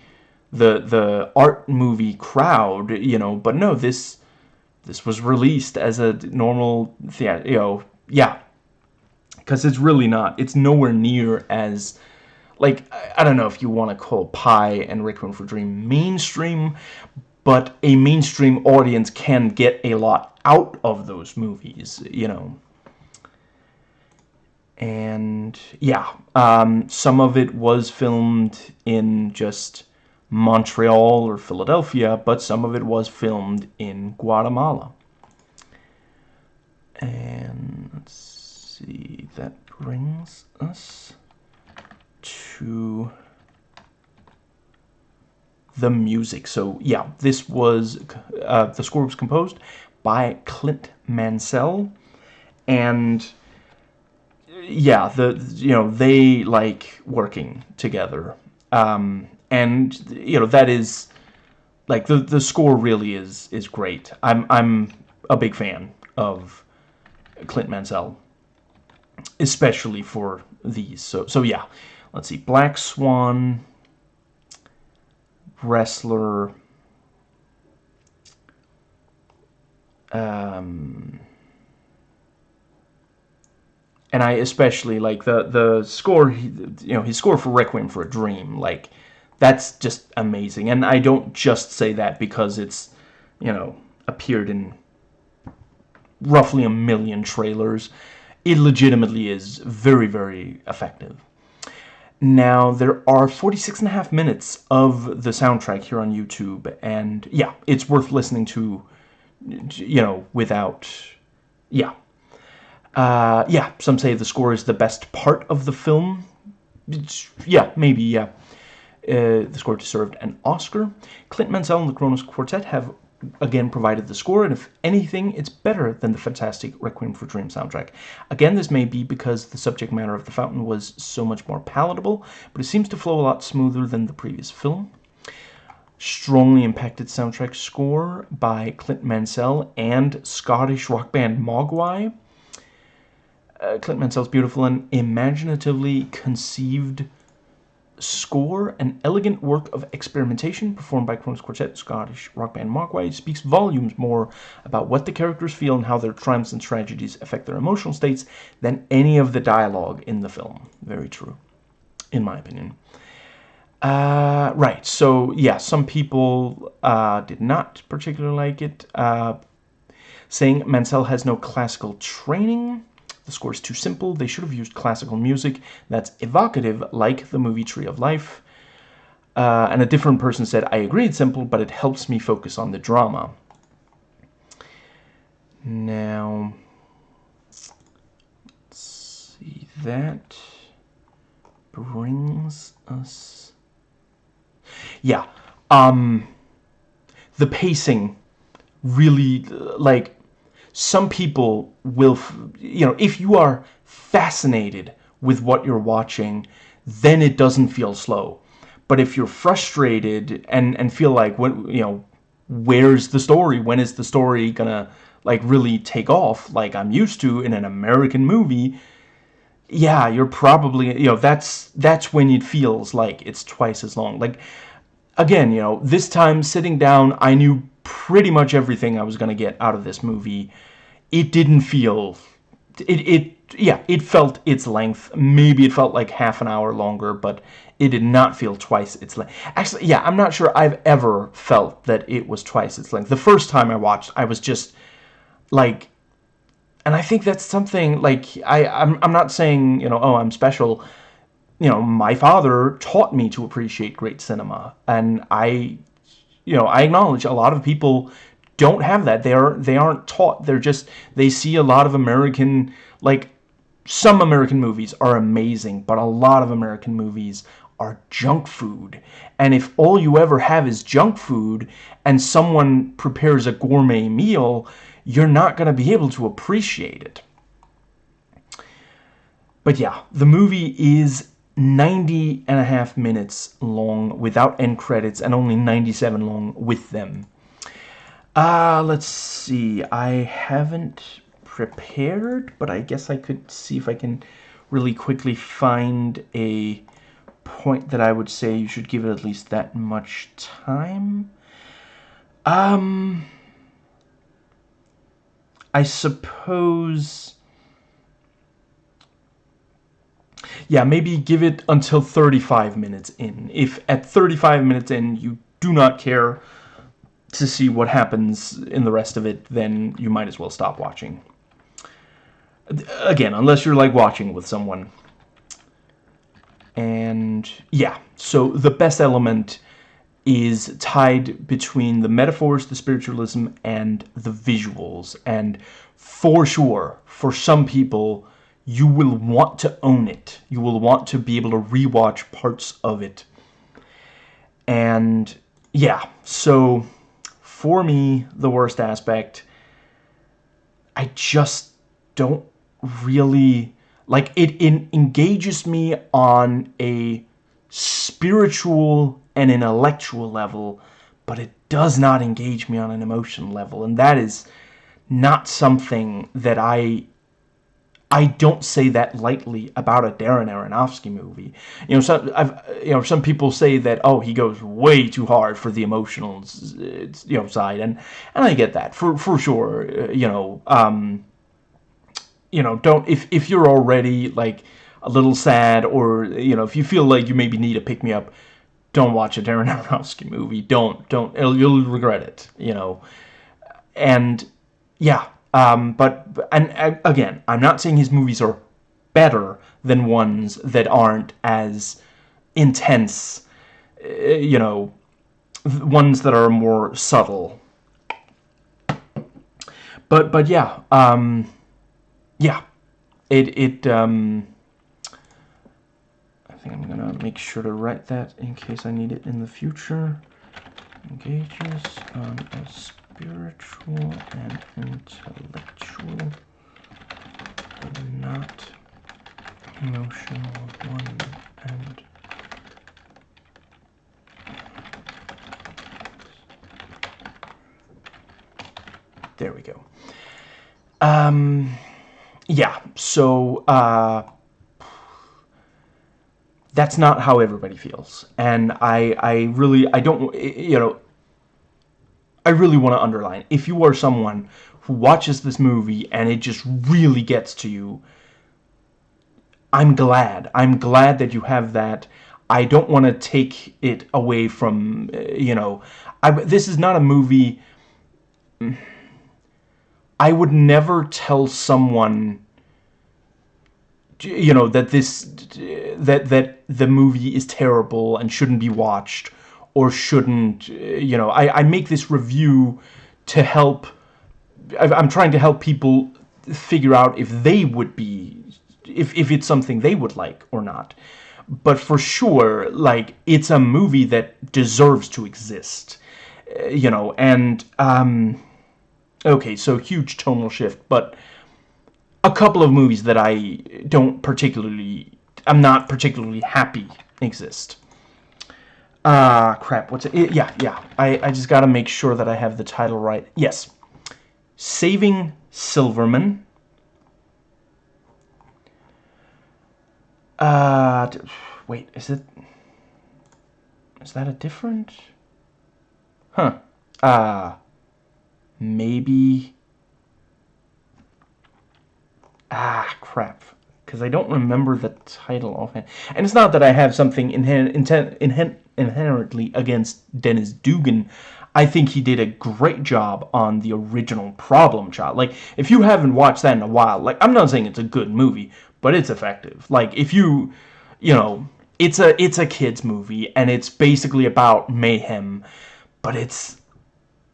the the art movie crowd, you know, but no, this this was released as a normal theater, you know, yeah. Cuz it's really not. It's nowhere near as like I don't know if you want to call Pi and Requiem for Dream mainstream, but a mainstream audience can get a lot out of those movies, you know. And yeah, um, some of it was filmed in just Montreal or Philadelphia, but some of it was filmed in Guatemala. And let's see, that brings us to the music. So yeah, this was, uh, the score was composed by Clint Mansell, and yeah, the, you know, they like working together. Um, and you know that is like the the score really is is great. I'm I'm a big fan of Clint Mansell, especially for these. So so yeah, let's see, Black Swan, Wrestler. Um, and I especially like the the score. You know, his score for Requiem for a Dream, like that's just amazing. And I don't just say that because it's, you know, appeared in roughly a million trailers. It legitimately is very, very effective. Now, there are 46 and a half minutes of the soundtrack here on YouTube, and yeah, it's worth listening to, you know, without, yeah. Uh, yeah, some say the score is the best part of the film. It's, yeah, maybe, yeah. Uh, the score deserved an Oscar. Clint Mansell and the Kronos Quartet have again provided the score, and if anything, it's better than the fantastic Requiem for Dream soundtrack. Again, this may be because the subject matter of The Fountain was so much more palatable, but it seems to flow a lot smoother than the previous film. Strongly impacted soundtrack score by Clint Mansell and Scottish rock band Mogwai. Uh, Clint Mansell's beautiful and imaginatively conceived score, an elegant work of experimentation performed by Kronos Quartet, Scottish rock band Mogwai, speaks volumes more about what the characters feel and how their triumphs and tragedies affect their emotional states than any of the dialogue in the film. Very true, in my opinion. Uh, right, so yeah, some people uh, did not particularly like it, uh, saying Mansell has no classical training. The score is too simple. They should have used classical music that's evocative, like the movie Tree of Life. Uh, and a different person said, I agree it's simple, but it helps me focus on the drama. Now, let's see, that brings us... Yeah, um, the pacing really, like, some people will, you know, if you are fascinated with what you're watching, then it doesn't feel slow. but if you're frustrated and and feel like what you know where's the story? When is the story gonna like really take off like I'm used to in an American movie? Yeah you're probably you know that's that's when it feels like it's twice as long. Like again you know this time sitting down I knew pretty much everything I was gonna get out of this movie it didn't feel it, it yeah it felt its length. Maybe it felt like half an hour longer but it did not feel twice its length. Actually yeah I'm not sure I've ever felt that it was twice its length. The first time I watched I was just like and I think that's something like I I'm, I'm not saying you know oh I'm special. You know my father taught me to appreciate great cinema. And I you know I acknowledge a lot of people don't have that they are they aren't taught they're just they see a lot of American like some American movies are amazing but a lot of American movies are junk food and if all you ever have is junk food and someone prepares a gourmet meal you're not going to be able to appreciate it. But yeah, the movie is 90 and a half minutes long without end credits and only 97 long with them. Uh, let's see. I haven't prepared, but I guess I could see if I can really quickly find a point that I would say you should give it at least that much time. Um... I suppose... Yeah, maybe give it until 35 minutes in. If at 35 minutes in you do not care to see what happens in the rest of it, then you might as well stop watching. Again, unless you're like watching with someone. And yeah, so the best element is tied between the metaphors, the spiritualism, and the visuals. And for sure, for some people, you will want to own it. You will want to be able to rewatch parts of it. And yeah, so for me, the worst aspect, I just don't really like it, it engages me on a spiritual and intellectual level, but it does not engage me on an emotional level, and that is not something that I I don't say that lightly about a Darren Aronofsky movie. You know, some I've, you know some people say that oh he goes way too hard for the emotional you know side, and and I get that for for sure. You know, um, you know, don't if if you're already like a little sad or you know if you feel like you maybe need a pick me up, don't watch a Darren [LAUGHS] Aronofsky movie. Don't, don't, you'll regret it, you know. And, yeah, um, but, and uh, again, I'm not saying his movies are better than ones that aren't as intense, uh, you know, ones that are more subtle. But, but yeah, um, yeah, it, it, um, I think I'm gonna make sure to write that in case I need it in the future. Engages on a spiritual and intellectual, but not emotional one and there we go. Um, yeah, so, uh, that's not how everybody feels. And I, I really, I don't, you know, I really want to underline, if you are someone who watches this movie and it just really gets to you, I'm glad. I'm glad that you have that. I don't want to take it away from, eh, you know, I, this is not a movie... Mm, I would never tell someone you know that this eh, that that the movie is terrible and shouldn't be watched or shouldn't you know I, I make this review to help I'm trying to help people figure out if they would be if, if it's something they would like or not but for sure like it's a movie that deserves to exist you know and um okay so huge tonal shift but a couple of movies that I don't particularly, I'm not particularly happy exist. Ah, uh, crap. What's it? it? Yeah, yeah. I, I just got to make sure that I have the title right. Yes. Saving Silverman. Uh, wait, is it... Is that a different... Huh. Uh, maybe... Ah, crap. Because I don't remember the title offhand. And it's not that I have something inher inher inherently against Dennis Dugan. I think he did a great job on the original Problem Child. Like, if you haven't watched that in a while, like, I'm not saying it's a good movie, but it's effective. Like, if you, you know, it's a, it's a kid's movie, and it's basically about mayhem, but it's,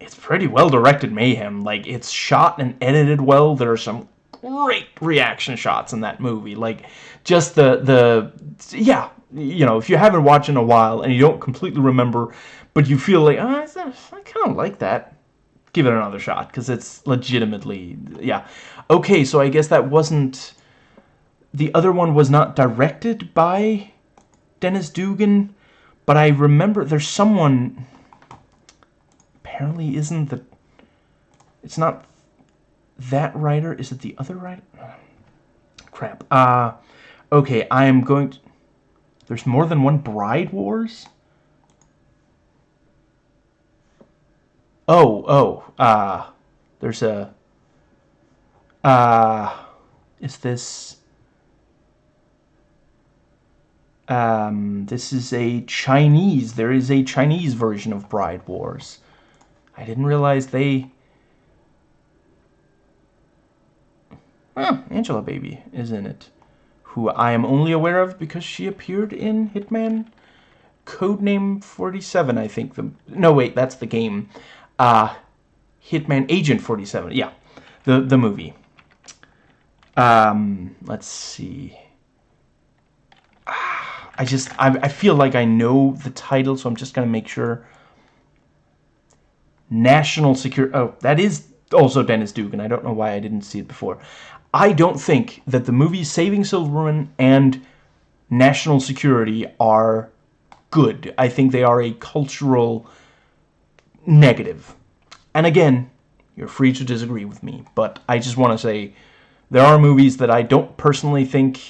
it's pretty well-directed mayhem. Like, it's shot and edited well. There are some great reaction shots in that movie. Like, just the, the, yeah, you know, if you haven't watched in a while and you don't completely remember, but you feel like, oh, I kind of like that, give it another shot, because it's legitimately, yeah. Okay, so I guess that wasn't, the other one was not directed by Dennis Dugan, but I remember there's someone, apparently isn't the, it's not that writer, is it the other writer? Crap. Uh, okay, I am going to, there's more than one Bride Wars? Oh, oh, uh, there's a, uh, is this, um, this is a Chinese, there is a Chinese version of Bride Wars. I didn't realize they, oh, Angelababy is in it who I am only aware of because she appeared in Hitman Codename 47, I think. The No, wait, that's the game. Uh, Hitman Agent 47, yeah, the, the movie. Um, let's see. I just, I, I feel like I know the title, so I'm just going to make sure. National Security, oh, that is also Dennis Dugan. I don't know why I didn't see it before. I don't think that the movies Saving Silverman and National Security are good. I think they are a cultural negative. And again, you're free to disagree with me, but I just want to say there are movies that I don't personally think,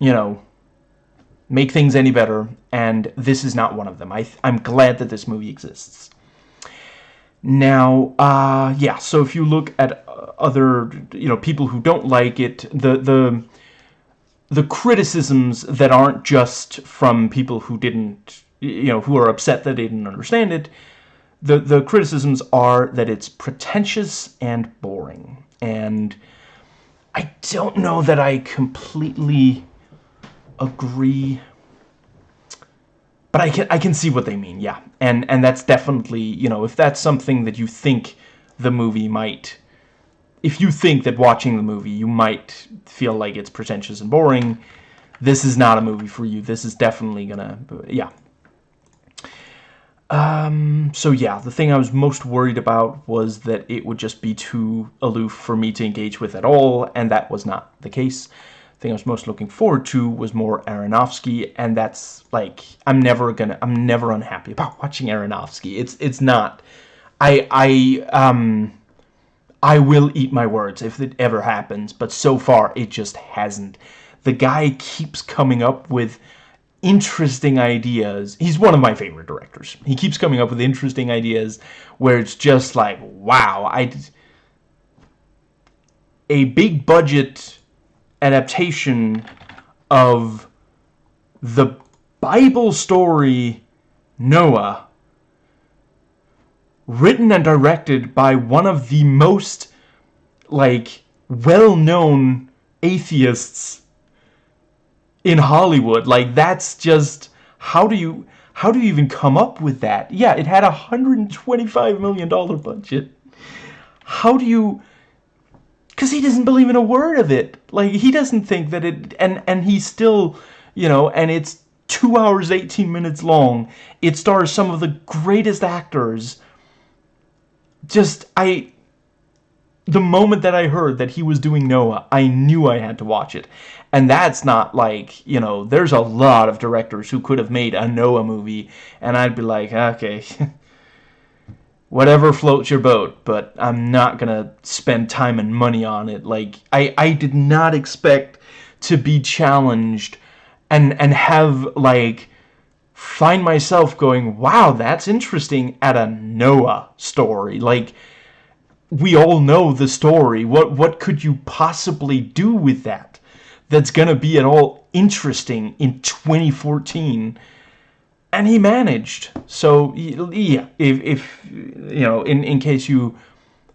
you know, make things any better, and this is not one of them. I, I'm glad that this movie exists. Now, uh, yeah, so if you look at other, you know, people who don't like it, the, the, the criticisms that aren't just from people who didn't, you know, who are upset that they didn't understand it, the, the criticisms are that it's pretentious and boring. And I don't know that I completely agree but I can I can see what they mean, yeah. And and that's definitely, you know, if that's something that you think the movie might if you think that watching the movie you might feel like it's pretentious and boring, this is not a movie for you. This is definitely gonna, yeah. Um, so yeah, the thing I was most worried about was that it would just be too aloof for me to engage with at all, and that was not the case. Thing I was most looking forward to was more Aronofsky, and that's, like, I'm never gonna, I'm never unhappy about [LAUGHS] watching Aronofsky. It's, it's not, I, I, um, I will eat my words if it ever happens, but so far it just hasn't. The guy keeps coming up with interesting ideas. He's one of my favorite directors. He keeps coming up with interesting ideas where it's just like, wow, I a big budget adaptation of the Bible story Noah written and directed by one of the most, like, well-known atheists in Hollywood. Like, that's just... How do you... How do you even come up with that? Yeah, it had a $125 million budget. How do you... Because he doesn't believe in a word of it. Like, he doesn't think that it... And, and he's still, you know, and it's 2 hours, 18 minutes long. It stars some of the greatest actors just I the moment that I heard that he was doing Noah, I knew I had to watch it. And that's not like, you know, there's a lot of directors who could have made a Noah movie, and I'd be like, okay, [LAUGHS] whatever floats your boat, but I'm not gonna spend time and money on it. Like, I, I did not expect to be challenged and, and have, like, find myself going, wow, that's interesting at a Noah story. Like, we all know the story. What what could you possibly do with that? That's gonna be at all interesting in 2014. And he managed. So yeah, if if you know, in in case you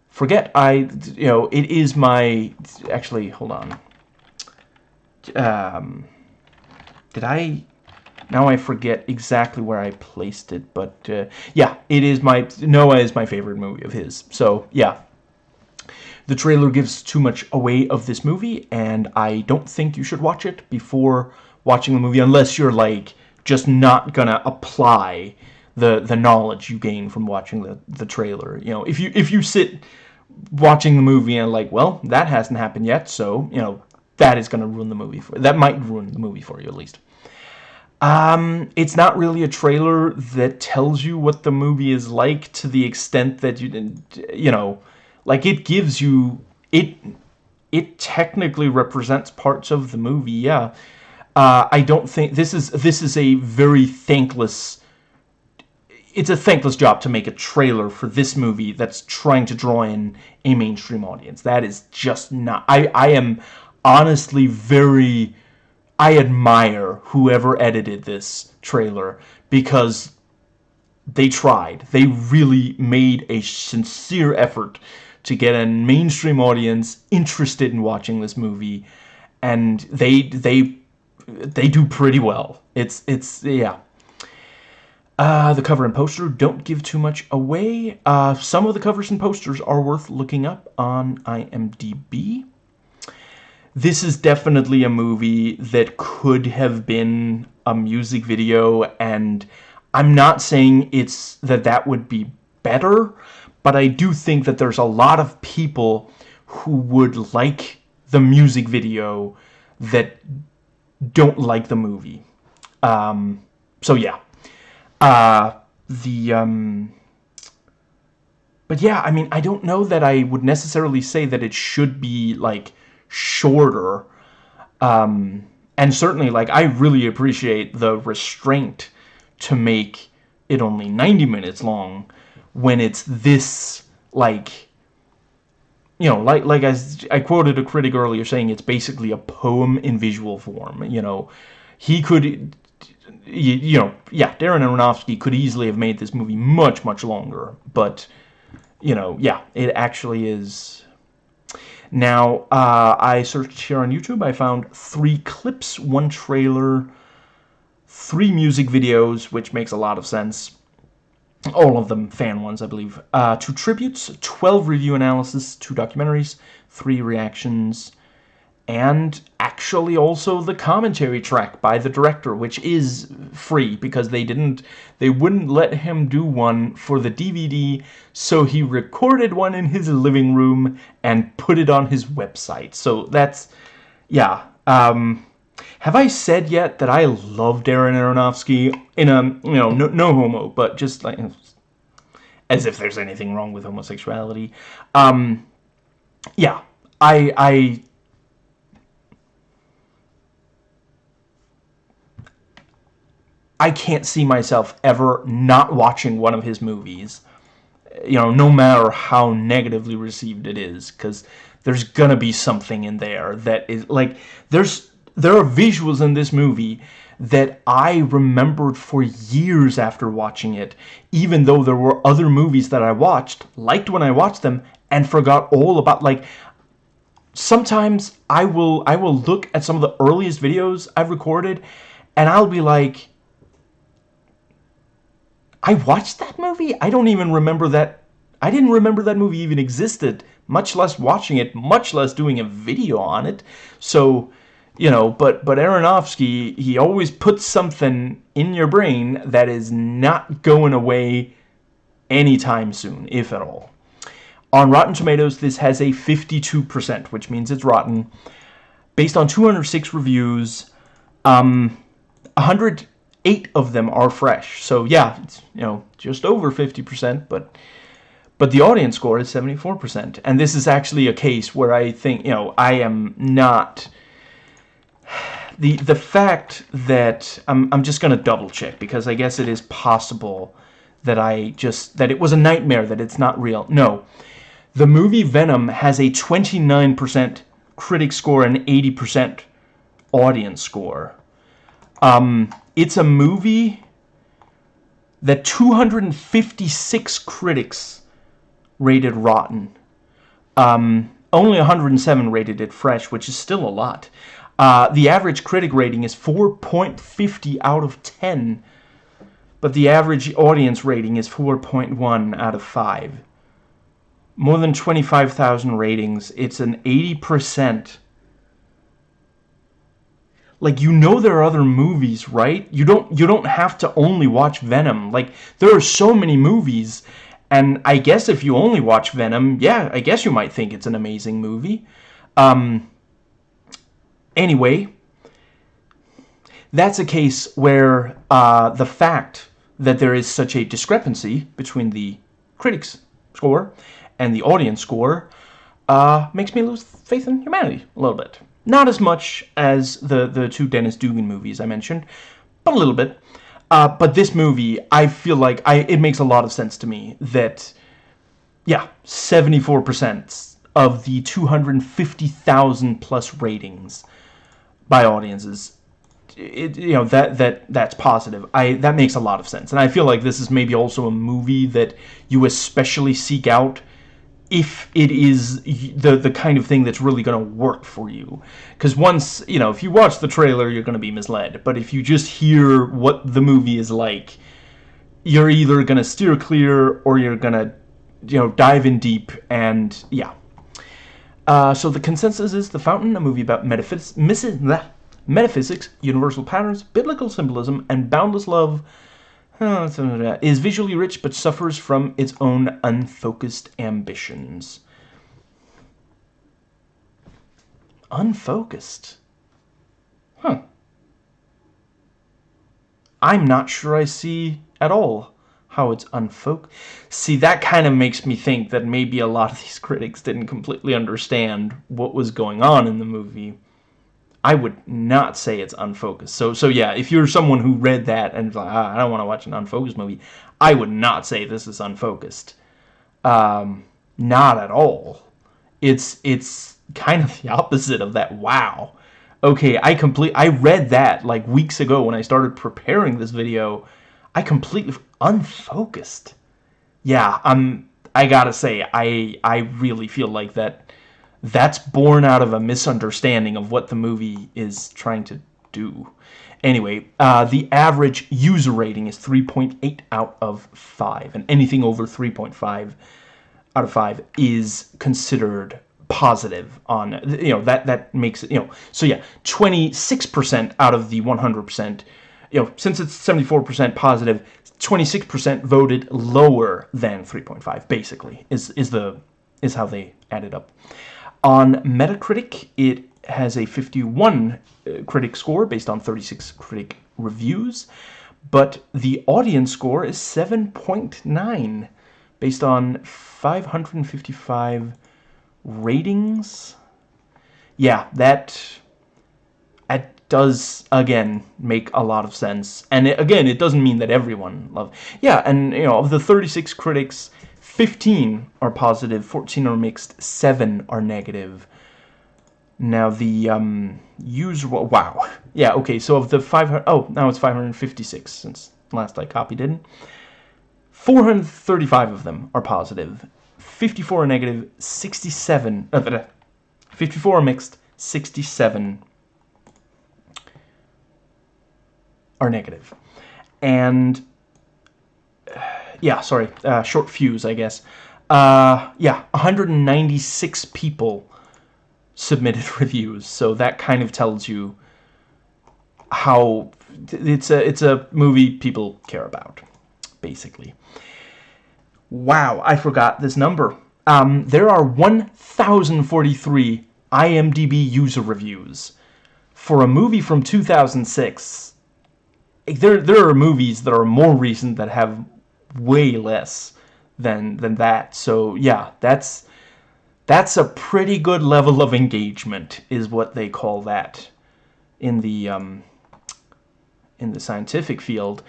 forget, I you know, it is my actually. Hold on. Um, did I? Now I forget exactly where I placed it, but uh, yeah, it is my Noah is my favorite movie of his. So yeah, the trailer gives too much away of this movie, and I don't think you should watch it before watching the movie unless you're like just not gonna apply the the knowledge you gain from watching the the trailer. You know, if you if you sit watching the movie and like, well, that hasn't happened yet, so you know that is gonna ruin the movie for that might ruin the movie for you at least. Um, it's not really a trailer that tells you what the movie is like to the extent that you, didn't you know, like it gives you, it, it technically represents parts of the movie, yeah. Uh, I don't think, this is, this is a very thankless, it's a thankless job to make a trailer for this movie that's trying to draw in a mainstream audience. That is just not, I, I am honestly very I admire whoever edited this trailer because they tried. They really made a sincere effort to get a mainstream audience interested in watching this movie and they they they do pretty well. It's it's yeah. Uh, the cover and poster don't give too much away. Uh, some of the covers and posters are worth looking up on IMDb this is definitely a movie that could have been a music video and I'm not saying it's that that would be better but I do think that there's a lot of people who would like the music video that don't like the movie um, so yeah uh, the um, but yeah I mean I don't know that I would necessarily say that it should be like shorter. Um, and certainly, like, I really appreciate the restraint to make it only 90 minutes long when it's this, like, you know, like, like I, I quoted a critic earlier saying it's basically a poem in visual form, you know. He could, you, you know, yeah, Darren Aronofsky could easily have made this movie much, much longer, but, you know, yeah, it actually is now, uh, I searched here on YouTube. I found three clips, one trailer, three music videos, which makes a lot of sense. All of them fan ones, I believe. Uh, two tributes, 12 review analysis, two documentaries, three reactions, and actually also the commentary track by the director, which is free because they didn't, they wouldn't let him do one for the DVD, so he recorded one in his living room and put it on his website. So that's, yeah. Um, have I said yet that I love Darren Aronofsky in a, you know, no, no homo, but just like, as if there's anything wrong with homosexuality. Um, yeah, I, I I can't see myself ever not watching one of his movies. You know, no matter how negatively received it is, because there's gonna be something in there that is like there's there are visuals in this movie that I remembered for years after watching it, even though there were other movies that I watched, liked when I watched them, and forgot all about like sometimes I will I will look at some of the earliest videos I've recorded and I'll be like I watched that movie? I don't even remember that. I didn't remember that movie even existed, much less watching it, much less doing a video on it. So, you know, but, but Aronofsky, he always puts something in your brain that is not going away anytime soon, if at all. On Rotten Tomatoes, this has a 52%, which means it's rotten. Based on 206 reviews, um, 108 of them are fresh. So yeah, it's, you know, just over 50%, but but the audience score is 74%. And this is actually a case where I think, you know, I am not the the fact that I'm I'm just to double check because I guess it is possible that I just that it was a nightmare that it's not real. No. The movie Venom has a 29% critic score and 80% audience score. Um, it's a movie that 256 critics rated rotten. Um, only 107 rated it fresh, which is still a lot. Uh, the average critic rating is 4.50 out of 10, but the average audience rating is 4.1 out of 5 more than 25,000 ratings. It's an 80%. Like you know there are other movies, right? You don't you don't have to only watch Venom. Like there are so many movies and I guess if you only watch Venom, yeah, I guess you might think it's an amazing movie. Um anyway, that's a case where uh, the fact that there is such a discrepancy between the critics score and the audience score uh, makes me lose faith in humanity a little bit. Not as much as the, the two Dennis Dugan movies I mentioned, but a little bit. Uh, but this movie, I feel like I it makes a lot of sense to me that, yeah, 74% of the 250,000 plus ratings by audiences it, you know that that that's positive. I that makes a lot of sense. And i feel like this is maybe also a movie that you especially seek out if it is the the kind of thing that's really going to work for you. Because once you know if you watch the trailer you're going to be misled. But if you just hear what the movie is like you're either going to steer clear or you're going to you know dive in deep and yeah uh, so the consensus is The Fountain, a movie about metaphys metaphysics, universal patterns, biblical symbolism, and boundless love is visually rich but suffers from its own unfocused ambitions. Unfocused? Huh. I'm not sure I see at all how it's unfocused. See, that kind of makes me think that maybe a lot of these [LAUGHS] critics didn't completely understand what was going on in the movie. I would not say it's unfocused. So, so yeah, if you're someone who read that and like, ah, I don't want to watch an unfocused movie, I would not say this is unfocused. Um, not at all. It's it's kind of [LAUGHS] the opposite of that. Wow. Okay, I complete. I read that like weeks ago when I started preparing this video. I completely unfocused. Yeah, I'm. I gotta say, I I really feel like that that's born out of a misunderstanding of what the movie is trying to do. Anyway, uh, the average user rating is 3.8 out of 5, and anything over 3.5 out of 5 is considered positive on, you know, that, that makes it, you know, so yeah, 26% out of the 100%, you know, since it's 74% positive, 26% voted lower than 3.5, basically, is, is the, is how they added up. On Metacritic, it has a 51 uh, critic score based on 36 critic reviews, but the audience score is 7.9 based on 555 ratings. Yeah, that that does again make a lot of sense. And it, again, it doesn't mean that everyone love. Yeah, and you know, of the 36 critics, 15 are positive, 14 are mixed, 7 are negative. Now the um, user, wow. Yeah, okay, so of the 500, oh, now it's 556 since last I copied it. 435 of them are positive, 54 are negative, 67, uh, [LAUGHS] 54 are mixed, 67 are negative. And yeah, sorry, uh, short fuse, I guess. Uh, yeah, 196 people submitted [LAUGHS] reviews, so that kind of tells you how it's a it's a movie people care about, basically. Wow, I forgot this number. um, there are 1,043 IMDb user reviews for a movie from 2006. There, there are movies that are more recent that have way less than than that. So yeah, that's that's a pretty good level of engagement, is what they call that in the um, in the scientific field.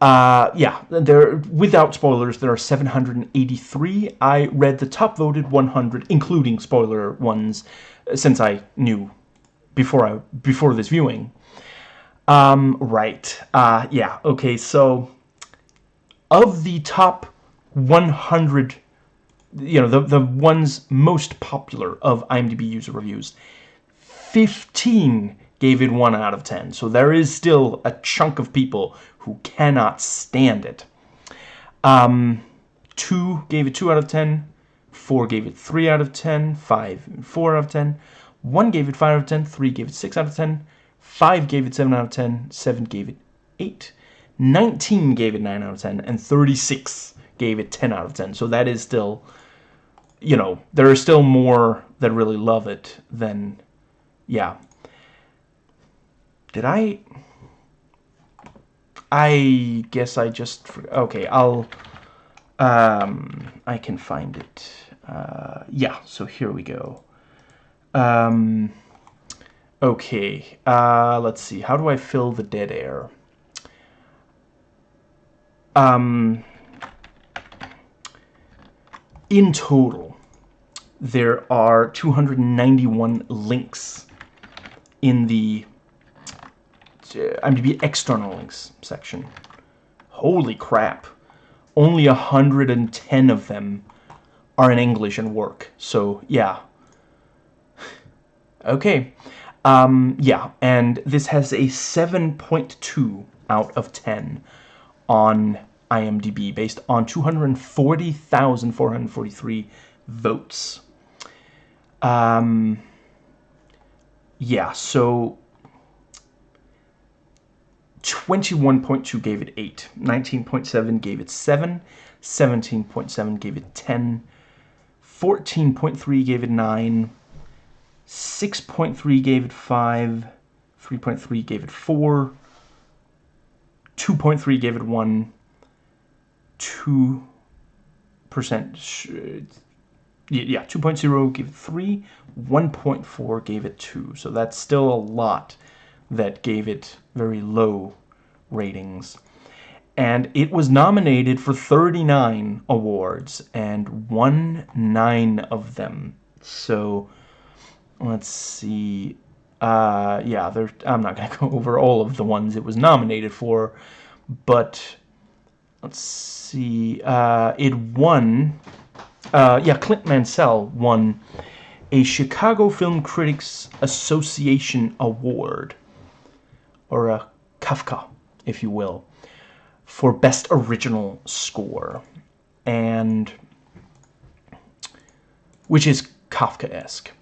Uh, yeah, there without spoilers, there are 783. I read the top voted 100, including spoiler ones, since I knew before I before this viewing. Um, right. Uh, yeah. Okay. So, of the top 100, you know, the the ones most popular of IMDb user reviews, 15 gave it 1 out of 10. So there is still a chunk of people who cannot stand it. Um, 2 gave it 2 out of 10, 4 gave it 3 out of 10, 5 4 out of 10, 1 gave it 5 out of 10, 3 gave it 6 out of 10, 5 gave it 7 out of 10, 7 gave it 8, 19 gave it 9 out of 10, and 36 gave it 10 out of 10. So that is still, you know, there are still more that really love it than, yeah. Did I... I guess I just... Okay, I'll... Um, I can find it. Uh, yeah, so here we go. Um, okay, uh, let's see. How do I fill the dead air? Um, in total, there are 291 links in the IMDb external links section. Holy crap. Only 110 of them are in English and work. So, yeah. [SIGHS] okay. Um, yeah, and this has a 7.2 out of 10 on IMDb based on 240,443 votes. Um, yeah, so 21.2 gave it 8, 19.7 gave it 7, 17.7 gave it 10, 14.3 gave it 9, 6.3 gave it 5, 3.3 gave it 4, 2.3 gave it 1, 2% yeah 2.0 gave it 3 1.4 gave it 2 so that's still a lot that gave it very low ratings. And it was nominated for 39 awards and won 9 of them. So let's see uh, yeah there I'm not gonna [LAUGHS] go over all of the ones it was nominated for but let's see, uh, it won, uh, yeah, Clint Mansell won a Chicago Film Critics Association Award, or a Kafka, if you will, for Best Original Score, and, which is Kafka-esque.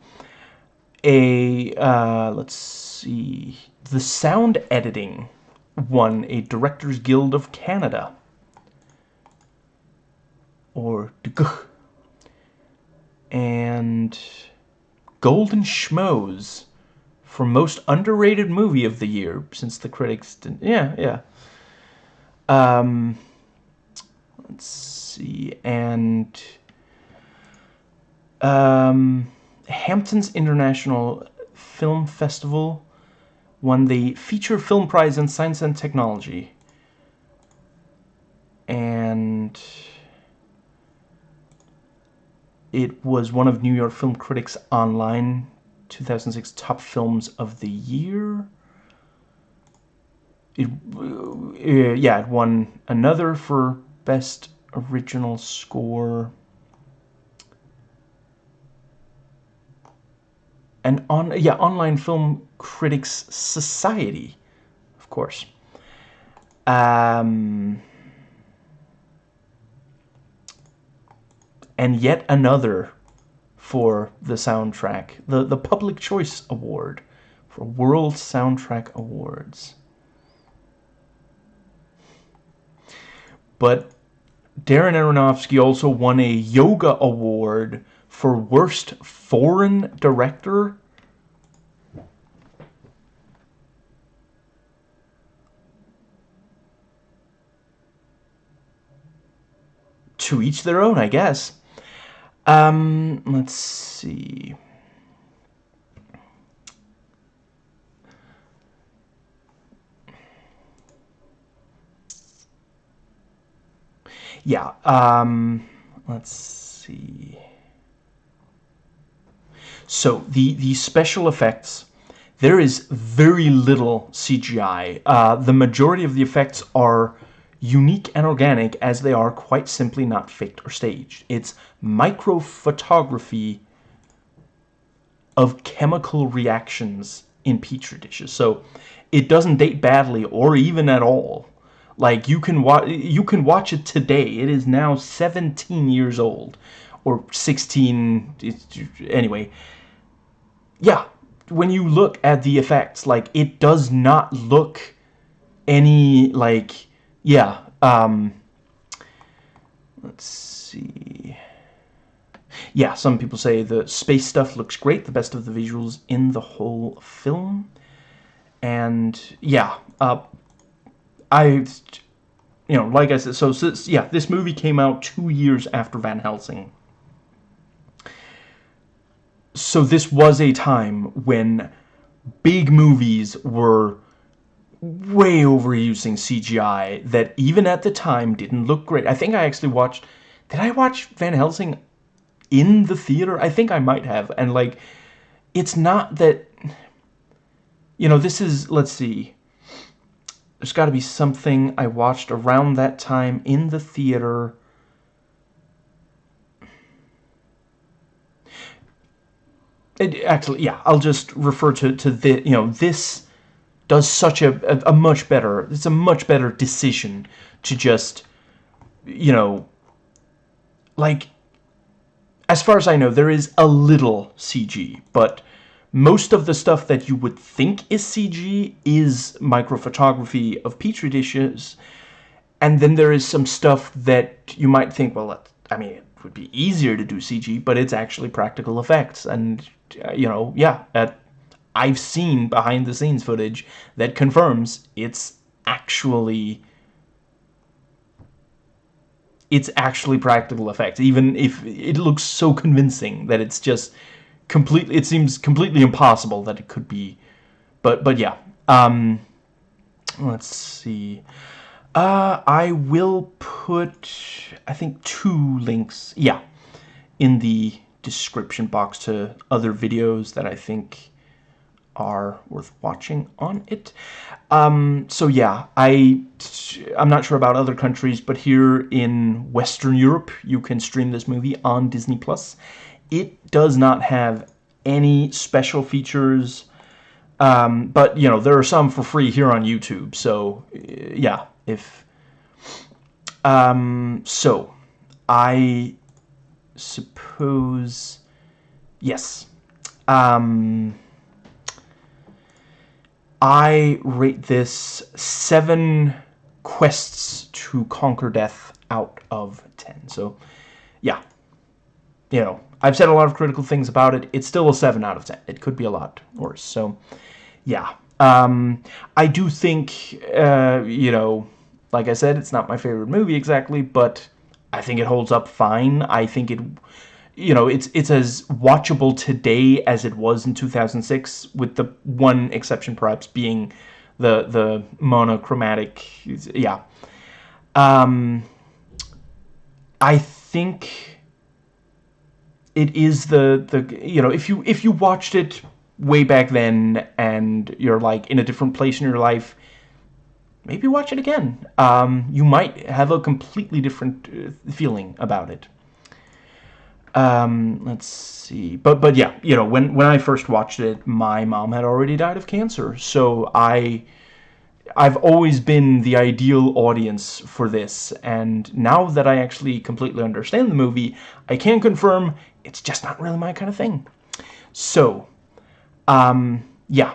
A, uh, let's see, the sound editing won a Directors Guild of Canada or. And Golden Schmoes for most underrated movie of the year since the critics didn't yeah yeah um let's see and um Hamptons International Film Festival won the feature film prize in science and technology and it was one of New York Film Critics Online 2006 Top Films of the Year. It, uh, yeah, it won another for Best Original Score. And on, yeah, Online Film Critics Society, of course. Um... and yet another for the soundtrack, the, the Public Choice Award for World Soundtrack Awards. But Darren Aronofsky also won a Yoga Award for Worst Foreign Director. To each their own, I guess. Um, let's see. Yeah, um, let's see. So, the, the special effects, there is very little CGI. Uh, the majority of the effects are unique and organic as they are quite simply not faked or staged. It's microphotography of chemical reactions in petri dishes. So it doesn't date badly or even at all. Like you can watch you can watch it today. It is now 17 years old or 16 anyway. Yeah, when you look at the effects like it does not look any like yeah, um, let's see. Yeah, some people say the space stuff looks great, the best of the visuals in the whole film. And yeah, uh, I, you know, like I said, so, so yeah, this movie came out two years after Van Helsing. So this was a time when big movies were way overusing CGI that even at the time didn't look great. I think I actually watched... Did I watch Van Helsing in the theater? I think I might have. And, like, it's not that... You know, this is... Let's see. There's got to be something I watched around that time in the theater... It, actually, yeah, I'll just refer to, to the, you know, this does such a, a, a much better, it's a much better decision to just, you know, like, as far as I know, there is a little CG, but most of the stuff that you would think is CG is microphotography of petri dishes, and then there is some stuff that you might think, well, I mean, would be easier to do CG, but it's actually practical effects, and, uh, you know, yeah, at I've seen behind the scenes footage that confirms it's actually it's actually practical effects. Even if it looks so convincing that it's just completely it seems completely impossible that it could be. But but yeah um let's see uh I will put I think two links yeah in the description box to other videos that I think are worth watching on it. Um, so yeah, I, I'm not sure about other countries, but here in Western Europe, you can stream this movie on Disney+. Plus. It does not have any special features, um, but, you know, there are some for free here on YouTube, so, yeah, if... Um, so, I suppose... Yes. Um... I rate this seven quests to conquer death out of 10. So, yeah. You know, I've said a lot of critical things about it. It's still a 7 out of 10. It could be a lot worse. So, yeah. Um, I do think, uh, you know, like I said, it's not my favorite movie exactly, but I think it holds up fine. I think it you know, it's it's as watchable today as it was in 2006, with the one exception perhaps being the the monochromatic. Yeah, um, I think it is the the you know if you if you watched it way back then and you're like in a different place in your life maybe watch it again um, you might have a completely different uh, feeling about it um, let's see. But but yeah, you know, when when I first watched it, my mom had already died of cancer. So I I've always been the ideal audience for this. And now that I actually completely understand the movie, I can confirm it's just not really my kind of thing. So, um, yeah.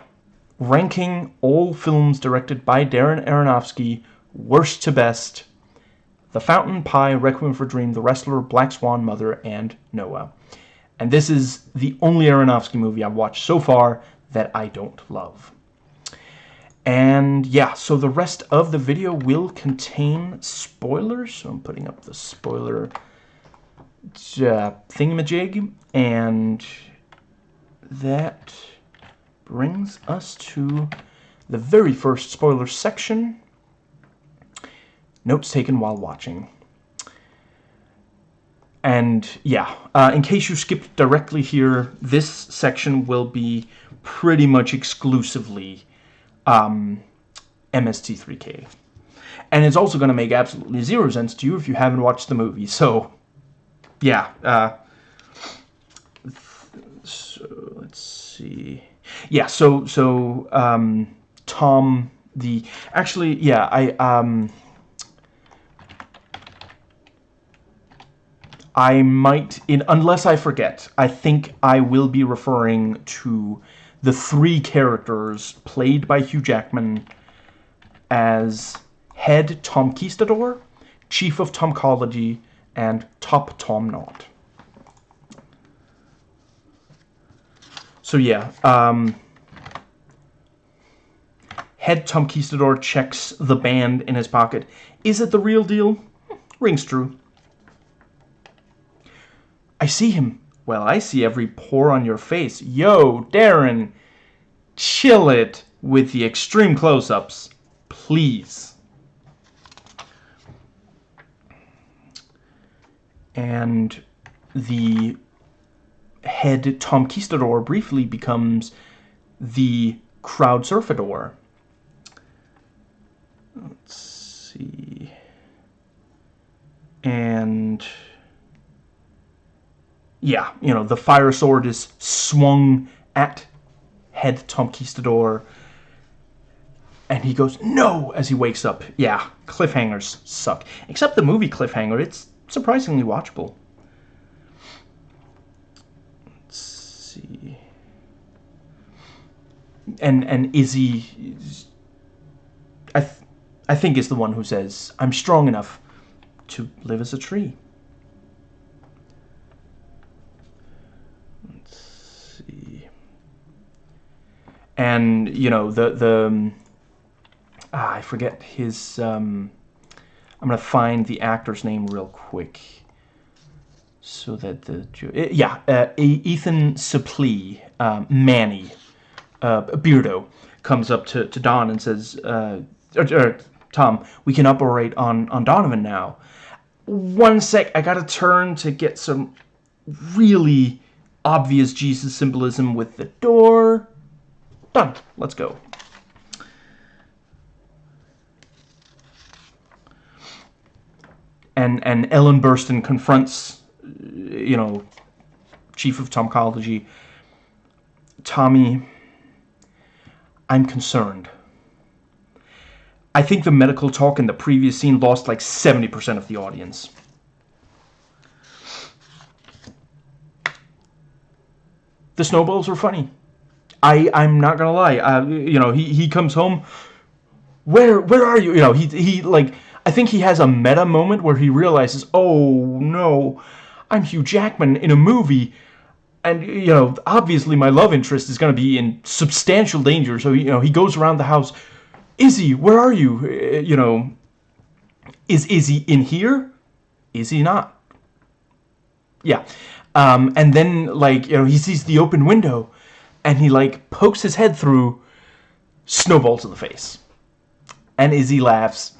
Ranking all films directed by Darren Aronofsky, worst to best, The Fountain, Pi, Requiem for a Dream, The Wrestler, Black Swan, Mother, and Noah. And this is the only Aronofsky movie I've watched so far that I don't love. And yeah, so the rest of the video will contain spoilers. So I'm putting up the spoiler uh, thingamajig. And that brings us to the very first spoiler section. Notes taken while watching. And yeah, uh, in case you skipped directly here, this section will be pretty much exclusively um, MST3K. And it's also going to make absolutely zero sense to you if you haven't watched the movie. So, yeah. Uh, so, let's see. Yeah, so, so, um, Tom, the... Actually, yeah, I, um... I might, in unless I forget, I think I will be referring to the three characters played by Hugh Jackman as Head Tom Kistador, Chief of Tomcology, and Top Tom Knot. So yeah, um, Head Tom Kistador checks the band in his pocket. Is it the real deal? Rings true. I see him. Well, I see every pore on your face. Yo, Darren, chill it with the extreme close-ups, please. And the head Tom Kistador briefly becomes the crowd surfador. Let's see. And yeah, you know, the fire sword is swung at head Tom Kistador. And he goes, no, as he wakes up. Yeah, cliffhangers suck. Except the movie Cliffhanger, it's surprisingly watchable. Let's see. And, and Izzi, I, th I think is the one who says, I'm strong enough to live as a tree. Let's see. and you know the the um, ah, I forget his um, I'm gonna find the actor's name real quick so that the eh, yeah uh, Ethan Suplee um, Manny uh, Beardo comes up to, to Don and says uh, or, or, Tom we can operate on on Donovan now one sec I gotta turn to get some really obvious Jesus symbolism with the door Done. Let's go. And, and Ellen Burstyn confronts, you know, chief of Tomcology, Tommy, I'm concerned. I think the medical talk in the previous scene lost like 70% of the audience. The snowballs were funny. I I'm not gonna lie. Uh, you know, he he comes home. Where where are you? You know, he he like I think he has a meta moment where he realizes, oh no, I'm Hugh Jackman in a movie, and you know, obviously my love interest is gonna be in substantial danger. So you know, he goes around the house. Izzi, where are you? Uh, you know, is Izzi in here? Is he not? Yeah. Um, and then, like, you know, he sees the open window and he like pokes his head through snowballs in the face and Izzi laughs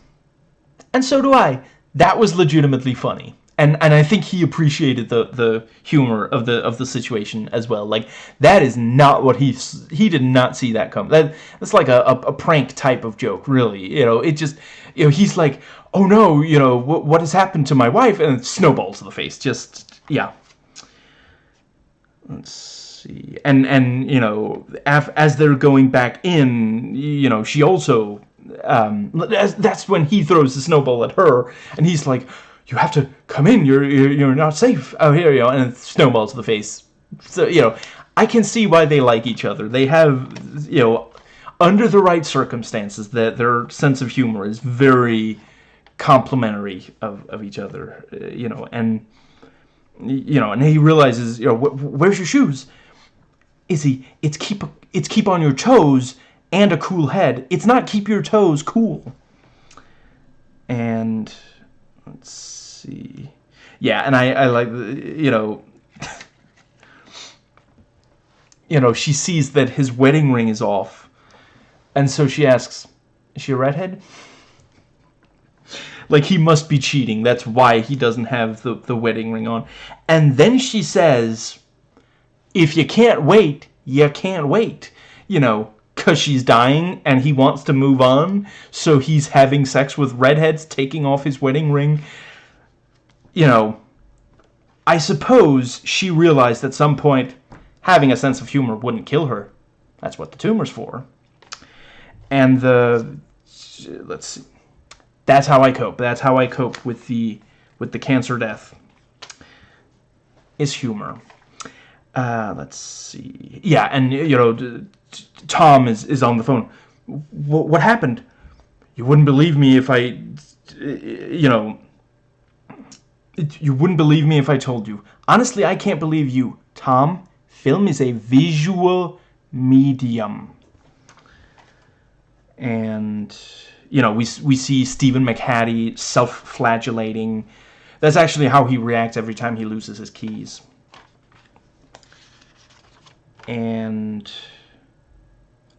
and so do I that was legitimately funny and and I think he appreciated the the humor of the of the situation as well. Like that is not what he he did not see that come. That that's like a, a, a prank type of joke really you know? It just you know he's like oh no you know what, what has happened to my wife? And snowballs in the face just yeah. Let's see. And, and you know, af as they're going back in, you know, she also, um, that's when he throws the snowball at her, and he's like, you have to come in, you're, you're, you're not safe out here, you know, and snowballs to the face. So, you know, I can see why they like each other. They have, you know, under the right circumstances, that their sense of humor is very complementary of, of each other, uh, you know, and you know, and he realizes, you know, wh where's your shoes? Is he? It's keep it's keep on your toes and a cool head. It's not keep your toes cool. And let's see, yeah, and I I like you know. [LAUGHS] you know, she sees that his wedding ring is off. And so she asks, is she a redhead? Like, he must be cheating. That's why he doesn't have the, the wedding ring on. And then she says, if you can't wait, you can't wait. You know, because she's dying and he wants to move on. So he's having sex with redheads, taking off his wedding ring. You know, I suppose she realized at some point having a sense of humor wouldn't kill her. That's what the tumor's for. And the... Let's see that's how I cope. That's how I cope with the with the cancer death. Is humor. Uh, let's see. Yeah, and you know, Tom is is on the phone. What happened? You wouldn't believe me if I, you know. You wouldn't believe me if I told you. Honestly, I can't believe you, Tom. Film is a visual medium. And you know, we, we see Stephen McHattie self-flagellating. That's actually how he reacts every time he loses his keys. And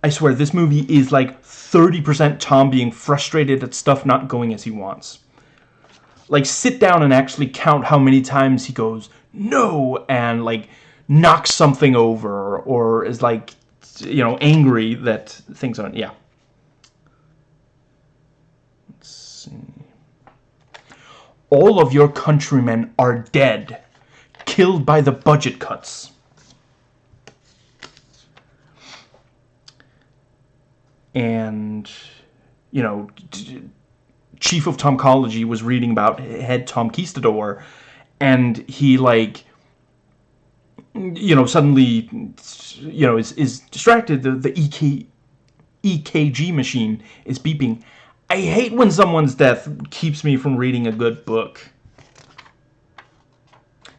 I swear, this movie is like 30% Tom being frustrated at stuff not going as he wants. Like, sit down and actually count how many times he goes, no, and like, knocks something over, or is like, you know, angry that things aren't, yeah. all of your countrymen are dead, killed by the budget cuts. And, you know, Chief of Tomcology was reading about head Tom Kistador, and he, like, you know, suddenly, you know, is, is distracted. The, the EK, EKG machine is beeping I hate when someone's death keeps me from reading a good book.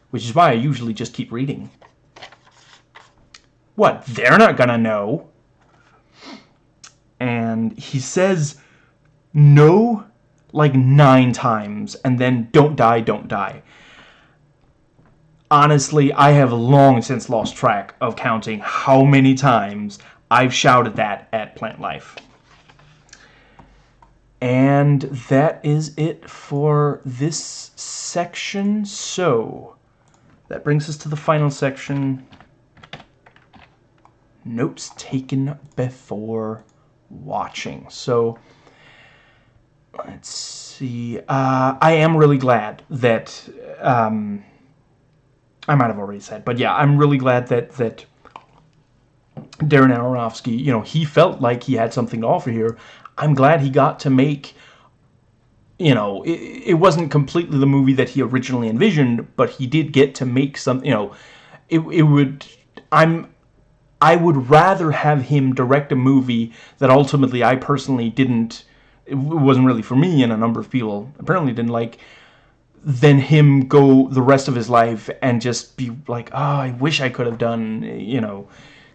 Which is why I usually just keep reading. What? They're not gonna know. And he says no like nine times and then don't die, don't die. Honestly, I have long since lost track of counting how many times I've shouted that at Plant Life. And that is it for this section. So, that brings us to the final section. Notes taken before watching. So, let's see. Uh, I am really glad that... Um, I might have already said, but yeah, I'm really glad that that Darren Aronofsky, you know, he felt like he had something to offer here. I'm glad he got to make you know, it, it, wasn't completely the movie that he originally envisioned, but he did get to make some, you know, it, it would, I'm, I would rather have him direct a movie that ultimately I personally didn't, it wasn't really for me and a number of people apparently didn't like, than him go the rest of his life and just be like, oh, I wish I could have done, you know,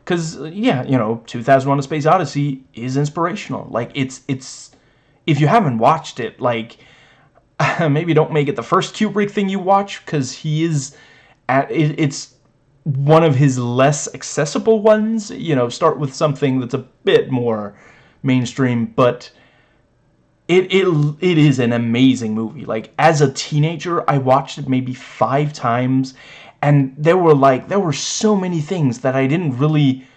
because, uh, yeah, you know, 2001 A Space Odyssey is inspirational. Like, it's, it's, if you haven't watched it, like, [LAUGHS] maybe don't make it the first Kubrick thing you watch, because he is, at, it, it's one of his less accessible ones. You know, start with something that's a bit more mainstream, but it, it, it is an amazing movie. Like, as a teenager, I watched it maybe five times, and there were like there were so many things that I didn't really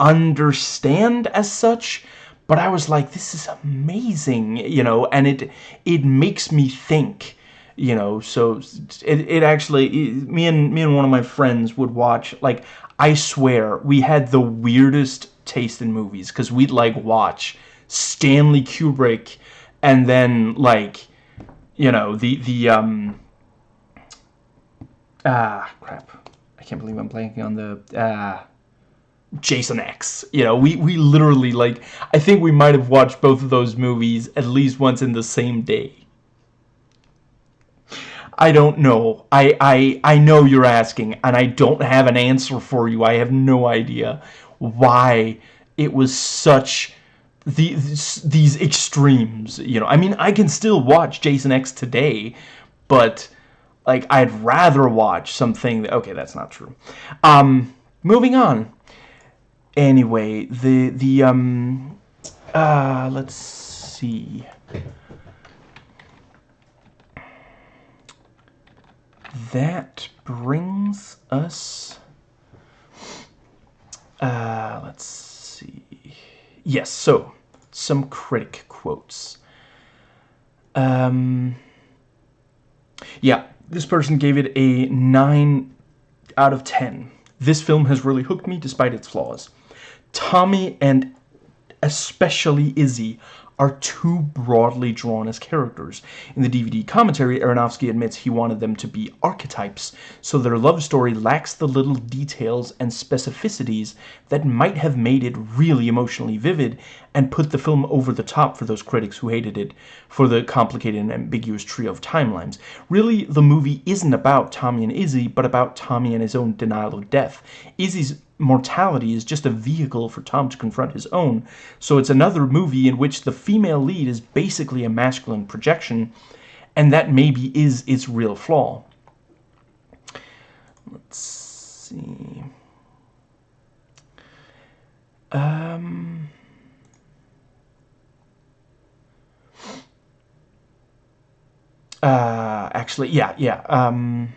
understand as such but I was like this is amazing you know and it it makes me think you know so it, it actually it, me and me and one of my friends would watch like I swear we had the weirdest taste in movies because we'd like watch Stanley Kubrick and then like you know the the um ah crap I can't believe I'm blanking on the ah Jason X. You know, we, we literally, like, I think we might have watched both of those movies at least once in the same day. I don't know. I, I, I know you're asking, and I don't have an answer for you. I have no idea why it was such the, these extremes, you know. I mean, I can still watch Jason X today, but like I'd rather watch something that, okay, that's not true. Um moving on. Anyway, the the um uh let's see. That brings us uh let's see. Yes, so some critic quotes. Um, yeah, this person gave it a 9 out of 10. This film has really hooked me despite its flaws. Tommy and especially Izzi are too broadly drawn as characters. In the DVD commentary, Aronofsky admits he wanted them to be archetypes, so their love story lacks the little details and specificities that might have made it really emotionally vivid and put the film over the top for those critics who hated it for the complicated and ambiguous trio of timelines. Really, the movie isn't about Tommy and Izzi, but about Tommy and his own denial of death. Izzi's mortality is just a vehicle for Tom to confront his own. So it's another movie in which the female lead is basically a masculine projection, and that maybe is its real flaw. Let's see. Um... Uh, actually, yeah, yeah. Um...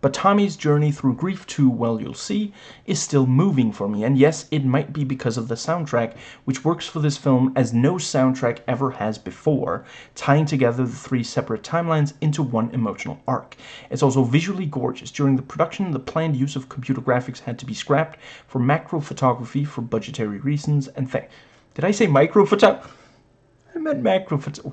But Tommy's journey through grief too, well you'll see, is still moving for me, and yes, it might be because of the soundtrack, which works for this film as no soundtrack ever has before, tying together the three separate timelines into one emotional arc. It's also visually gorgeous. During the production, the planned use of computer graphics had to be scrapped for macro photography for budgetary reasons, and th did I say micro photography?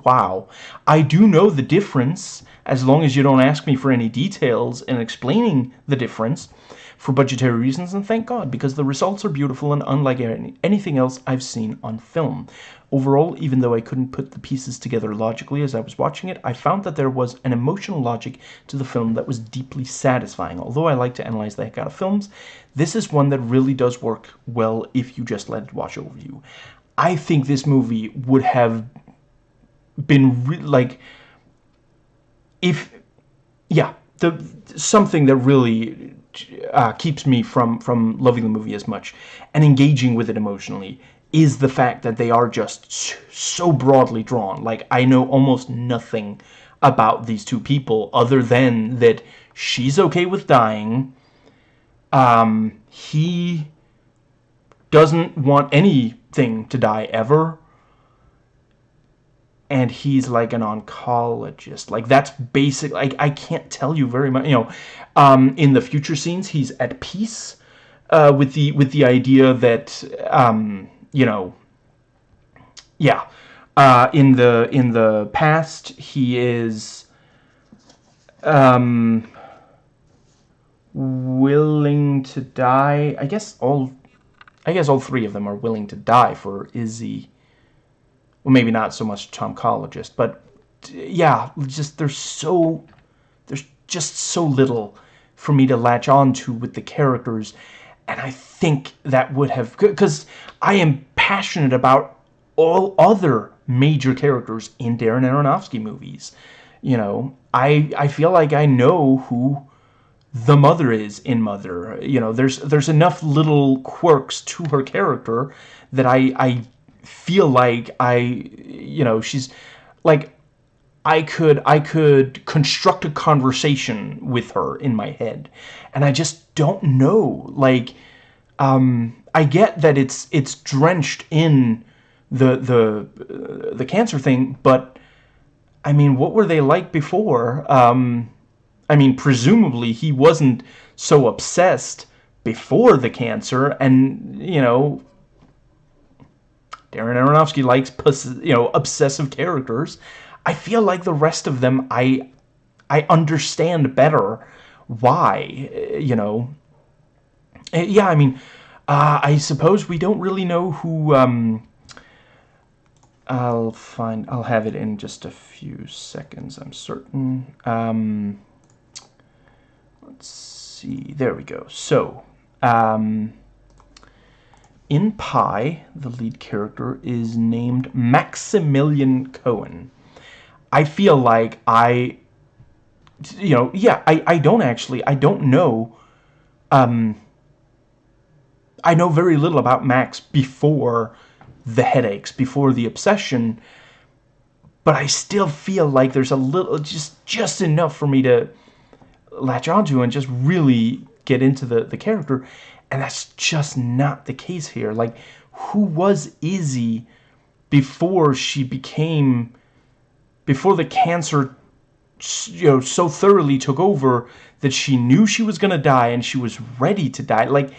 Wow. I do know the difference, as long as you don't ask me for any details in explaining the difference, for budgetary reasons, and thank God, because the results are beautiful and unlike any, anything else I've seen on film. Overall, even though I couldn't put the pieces together logically as I was watching it, I found that there was an emotional logic to the film that was deeply satisfying. Although I like to analyze the heck out of films, this is one that really does work well if you just let it wash over you. I think this movie would have been like if yeah the something that really uh, keeps me from from loving the movie as much and engaging with it emotionally is the fact that they are just so broadly drawn. Like I know almost nothing about these two people other than that she's okay with dying. Um he doesn't want anything to die ever. And he's like an oncologist. Like that's basic like I can't tell you very much you know um, in the future scenes he's at peace uh, with the with the idea that um, you know yeah uh, in the in the past he is um, willing to die. I guess all I guess all three of them are willing to die for Izzi well, maybe not so much tomcologist, but yeah, just there's so there's just so little for me to latch on to with the characters, and I think that would have because I am passionate about all other major characters in Darren Aronofsky movies. You know, I I feel like I know who the mother is in Mother. You know, there's there's enough little quirks to her character that I I feel like I, you know, she's like I could I could construct a conversation with her in my head. And I just don't know. Like um I get that it's it's drenched in the the uh, the cancer thing but I mean what were they like before? Um I mean presumably he wasn't so obsessed before the cancer and you know Darren Aronofsky likes, you know, obsessive characters. I feel like the rest of them, I, I understand better why, you know. Eh, yeah, I mean, uh, I suppose we don't really know who, um, I'll find, I'll have it in just a few seconds, I'm certain. Um, let's see. There we go. So, um, in Pi, the lead character is named Maximilian Cohen. I feel like I, you know, yeah, I, I don't actually, I don't know, um, I know very little about Max before the headaches, before the obsession, but I still feel like there's a little, just, just enough for me to latch onto and just really get into the, the character. And that's just not the case here. Like, who was Izzi before she became, before the cancer, you know, so thoroughly took over that she knew she was going to die and she was ready to die? Like,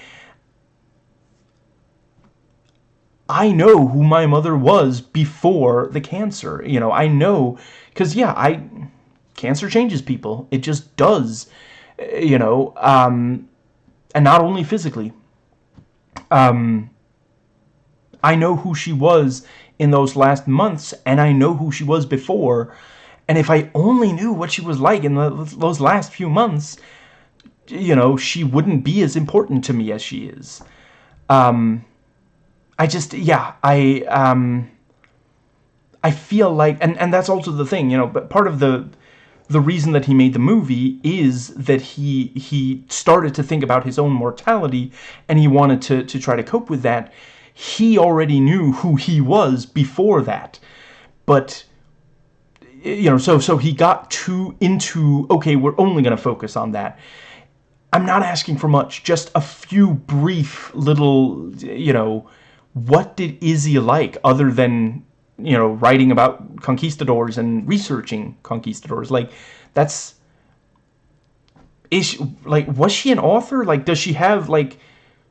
I know who my mother was before the cancer. You know, I know, because, yeah, I, cancer changes people. It just does, you know, um, and not only physically. Um, I know who she was in those last months, and I know who she was before. And if I only knew what she was like in the, those last few months, you know, she wouldn't be as important to me as she is. Um, I just, yeah, I, um, I feel like, and, and that's also the thing, you know, but part of the, the reason that he made the movie is that he he started to think about his own mortality and he wanted to, to try to cope with that. He already knew who he was before that. But you know, so so he got too into okay, we're only going to focus on that. I'm not asking for much, just a few brief little, you know, what did Izzi like other than you know, writing about conquistadors and researching conquistadors. Like, that's... Is she, like, was she an author? Like, does she have, like,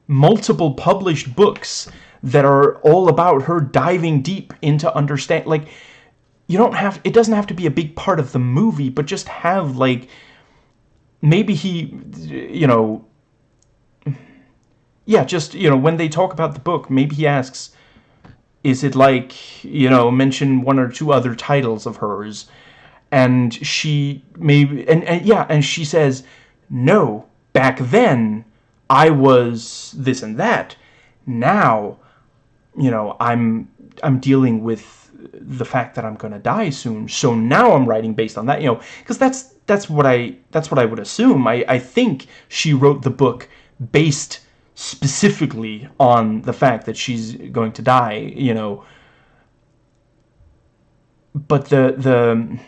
multiple published books that are all about her diving deep into understand... Like, you don't have... It doesn't have to be a big part of the movie, but just have, like... Maybe he, you know... Yeah, just, you know, when they talk about the book, maybe he asks is it like, you know, mention one or two other titles of hers? And she maybe, and, and yeah, and she says, no, back then I was this and that. Now, you know, I'm, I'm dealing with the fact that I'm going to die soon. So now I'm writing based on that, you know, because that's, that's what I, that's what I would assume. I, I think she wrote the book based specifically on the fact that she's going to die, you know. But the the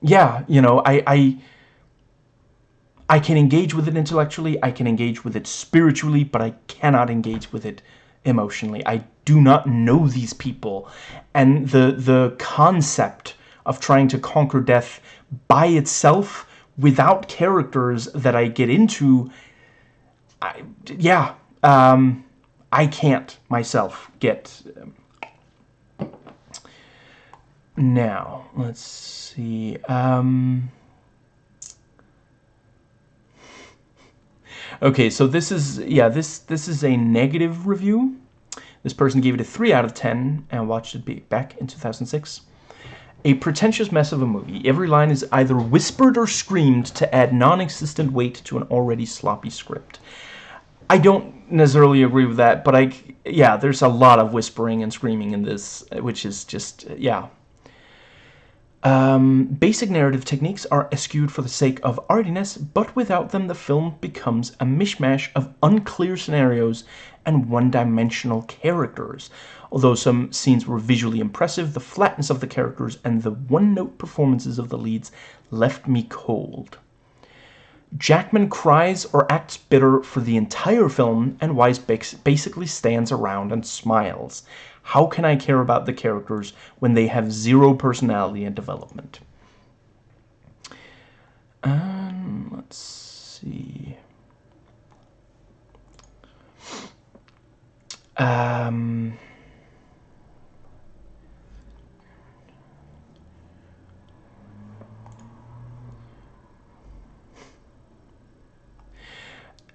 yeah, you know, I I I can engage with it intellectually, I can engage with it spiritually, but I cannot engage with it emotionally. I do not know these people. And the the concept of trying to conquer death by itself without characters that I get into I, yeah, um, I can't myself get... Um, now, let's see. Um, okay, so this is, yeah, this, this is a negative review. This person gave it a 3 out of 10 and watched it be back in 2006. A pretentious mess of a movie. Every line is either whispered or screamed to add non-existent weight to an already sloppy script. I don't necessarily agree with that, but I, yeah, there's a lot of whispering and screaming in this, which is just, yeah. Um, basic narrative techniques are eschewed for the sake of artiness, but without them the film becomes a mishmash of unclear scenarios and one-dimensional characters. Although some scenes were visually impressive, the flatness of the characters and the one-note performances of the leads left me cold. Jackman cries or acts bitter for the entire film, and Weisz basically stands around and smiles. How can I care about the characters when they have zero personality and development? Um, let's see. Um...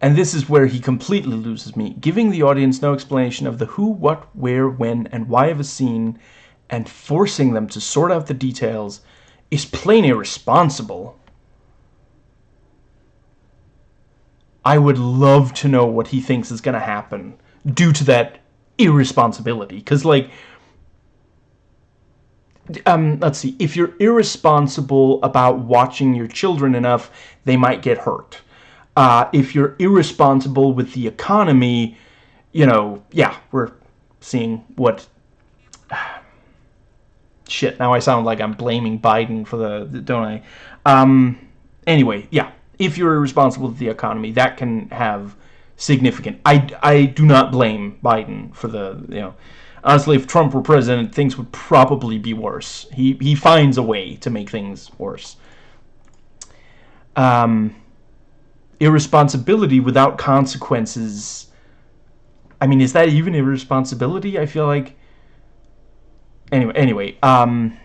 And this is where he completely loses me, giving the audience no explanation of the who, what, where, when, and why of a scene, and forcing them to sort out the details is plain irresponsible. I would love to know what he thinks is going to happen due to that irresponsibility. Because, like, um, let's see, if you're irresponsible about watching your children enough, they might get hurt. Uh, if you're irresponsible with the economy, you know, yeah, we're seeing what... [SIGHS] Shit, now I sound like I'm blaming Biden for the, don't I? Um, anyway, yeah, if you're irresponsible with the economy, that can have significant... I, I do not blame Biden for the, you know... Honestly, if Trump were president, things would probably be worse. He, he finds a way to make things worse. Um, irresponsibility without consequences... I mean, is that even irresponsibility? I feel like... Anyway, anyway, um...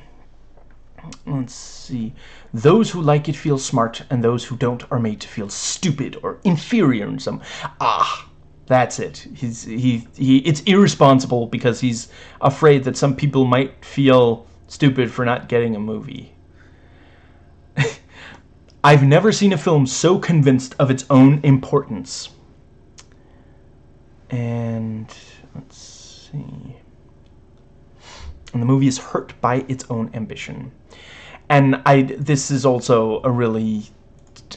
Let's see. Those who like it feel smart, and those who don't are made to feel stupid or inferior in some... Ah, that's it. He's he he. It's irresponsible because he's afraid that some people might feel stupid for not getting a movie. I've never seen a film so convinced of its own importance. And let's see. And the movie is hurt by its own ambition. And I. This is also a really.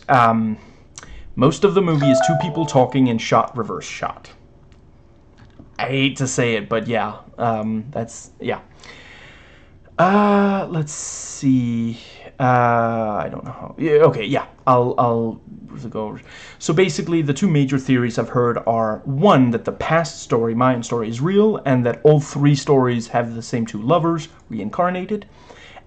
Um, most of the movie is two people talking in shot reverse shot. I hate to say it, but yeah, um, that's, yeah. Uh, let's see. Uh, I don't know how. Yeah, okay, yeah, I'll, I'll go over. So basically, the two major theories I've heard are, one, that the past story, Mayan story, is real, and that all three stories have the same two lovers, reincarnated.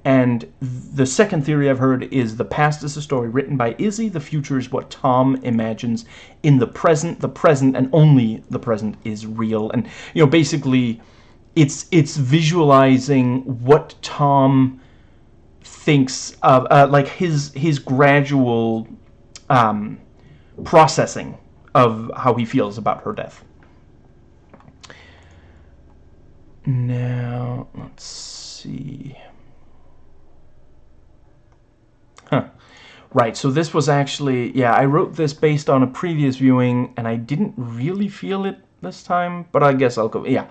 And the second theory I've heard is the past is a story written by Izzi, the future is what Tom imagines. In the present, the present and only the present is real. And, you know, basically, it's, it's visualizing what Tom thinks of, uh, like his, his gradual um, processing of how he feels about her death. Now, let's see... Huh. Right, so this was actually, yeah, I wrote this based on a previous viewing, and I didn't really feel it this time, but I guess I'll go, yeah.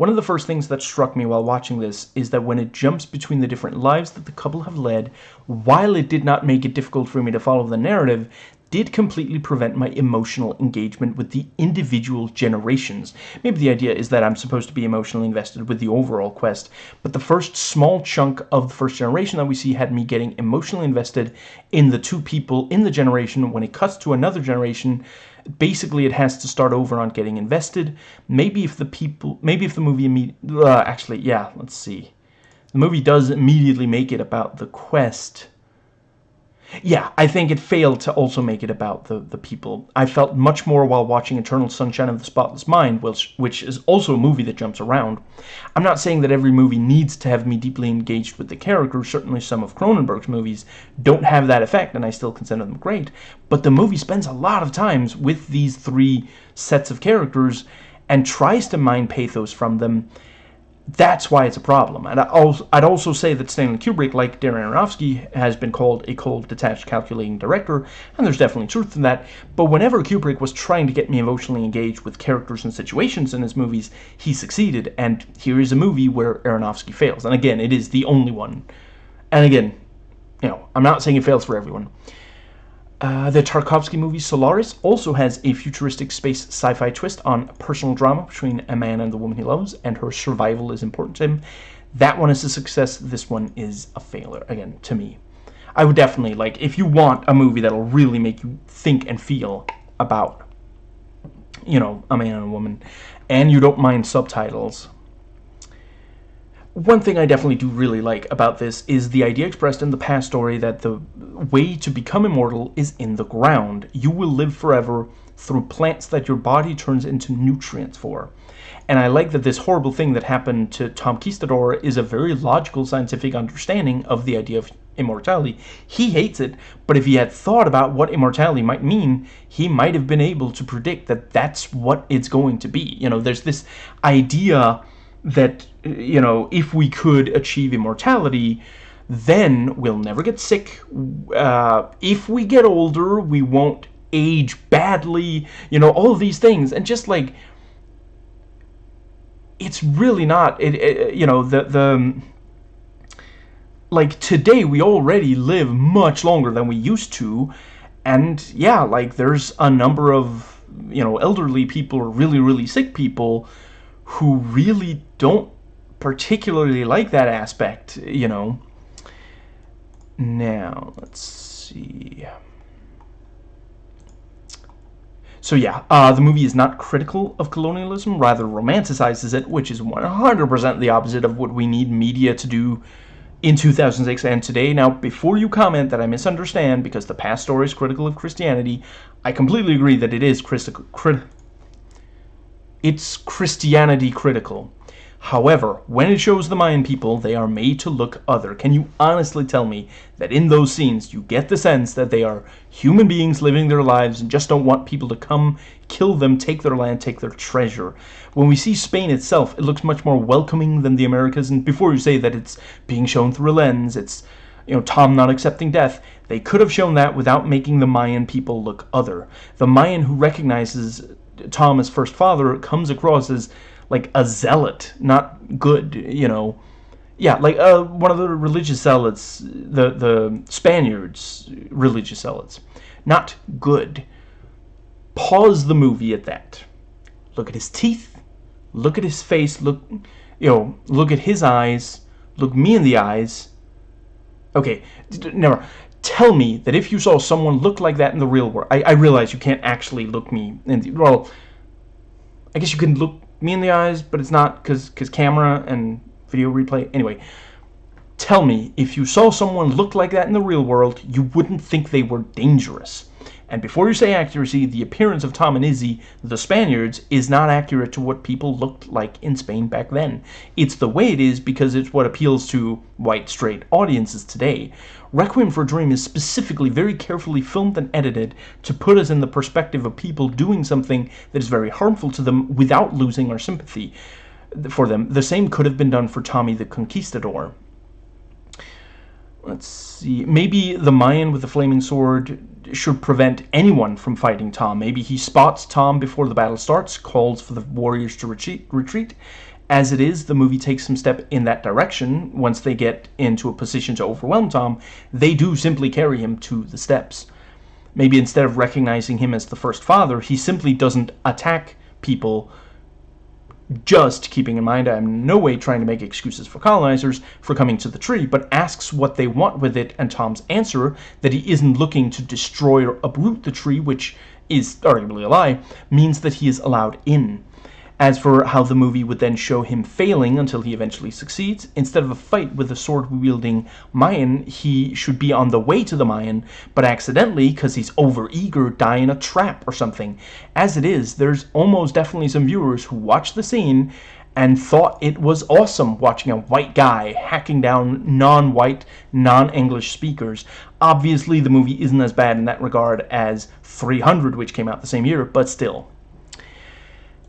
One of the first things that struck me while watching this is that when it jumps between the different lives that the couple have led, while it did not make it difficult for me to follow the narrative, did completely prevent my emotional engagement with the individual generations. Maybe the idea is that I'm supposed to be emotionally invested with the overall quest, but the first small chunk of the first generation that we see had me getting emotionally invested in the two people in the generation. When it cuts to another generation, basically it has to start over on getting invested. Maybe if the people, maybe if the movie, uh, actually, yeah, let's see. The movie does immediately make it about the quest yeah, I think it failed to also make it about the, the people. I felt much more while watching Eternal Sunshine of the Spotless Mind, which, which is also a movie that jumps around. I'm not saying that every movie needs to have me deeply engaged with the character. Certainly some of Cronenberg's movies don't have that effect, and I still consider them great. But the movie spends a lot of times with these three sets of characters and tries to mine pathos from them that's why it's a problem. And I'd also say that Stanley Kubrick, like Darren Aronofsky, has been called a cold, detached, calculating director, and there's definitely truth in that. But whenever Kubrick was trying to get me emotionally engaged with characters and situations in his movies, he succeeded. And here is a movie where Aronofsky fails. And again, it is the only one. And again, you know, I'm not saying it fails for everyone. Uh, the Tarkovsky movie Solaris also has a futuristic space sci-fi twist on personal drama between a man and the woman he loves, and her survival is important to him. That one is a success. This one is a failure, again, to me. I would definitely, like, if you want a movie that'll really make you think and feel about, you know, a man and a woman, and you don't mind subtitles, one thing I definitely do really like about this is the idea expressed in the past story that the way to become immortal is in the ground. You will live forever through plants that your body turns into nutrients for. And I like that this horrible thing that happened to Tom Kistador is a very logical scientific understanding of the idea of immortality. He hates it, but if he had thought about what immortality might mean, he might have been able to predict that that's what it's going to be. You know, there's this idea that, you know, if we could achieve immortality, then we'll never get sick. Uh, if we get older, we won't age badly, you know, all these things, and just like it's really not. It, it you know the the like today we already live much longer than we used to, and yeah, like there's a number of you know elderly people or really really sick people who really don't particularly like that aspect, you know. Now, let's see. So yeah, uh, the movie is not critical of colonialism, rather romanticizes it, which is 100% the opposite of what we need media to do in 2006 and today. Now, before you comment that I misunderstand because the past story is critical of Christianity, I completely agree that it is critical. Crit it's Christianity critical. However, when it shows the Mayan people, they are made to look other. Can you honestly tell me that in those scenes you get the sense that they are human beings living their lives and just don't want people to come, kill them, take their land, take their treasure? When we see Spain itself, it looks much more welcoming than the Americas, and before you say that it's being shown through a lens, it's you know, Tom not accepting death, they could have shown that without making the Mayan people look other. The Mayan who recognizes Tom as first father comes across as like a zealot, not good, you know. Yeah, like uh, one of the religious zealots, the, the Spaniards' religious zealots. Not good. Pause the movie at that. Look at his teeth. Look at his face. Look, you know, look at his eyes. Look me in the eyes. Okay, never. Tell me that if you saw someone look like that in the real world, I, I realize you can't actually look me in the, well, I guess you can look me in the eyes, but it's not because because camera and video replay. Anyway, tell me, if you saw someone look like that in the real world, you wouldn't think they were dangerous. And before you say accuracy, the appearance of Tom and Izzi, the Spaniards, is not accurate to what people looked like in Spain back then. It's the way it is because it's what appeals to white, straight audiences today. Requiem for a Dream is specifically very carefully filmed and edited to put us in the perspective of people doing something that is very harmful to them without losing our sympathy for them. The same could have been done for Tommy the Conquistador. Let's see. Maybe the Mayan with the flaming sword should prevent anyone from fighting Tom. Maybe he spots Tom before the battle starts, calls for the warriors to retreat, retreat. As it is, the movie takes some step in that direction. Once they get into a position to overwhelm Tom, they do simply carry him to the steps. Maybe instead of recognizing him as the first father, he simply doesn't attack people just keeping in mind I'm in no way trying to make excuses for colonizers for coming to the tree, but asks what they want with it, and Tom's answer that he isn't looking to destroy or uproot the tree, which is arguably a lie, means that he is allowed in. As for how the movie would then show him failing until he eventually succeeds, instead of a fight with a sword-wielding Mayan, he should be on the way to the Mayan, but accidentally, because he's over-eager, die in a trap or something. As it is, there's almost definitely some viewers who watched the scene and thought it was awesome watching a white guy hacking down non-white, non-English speakers. Obviously, the movie isn't as bad in that regard as 300, which came out the same year, but still.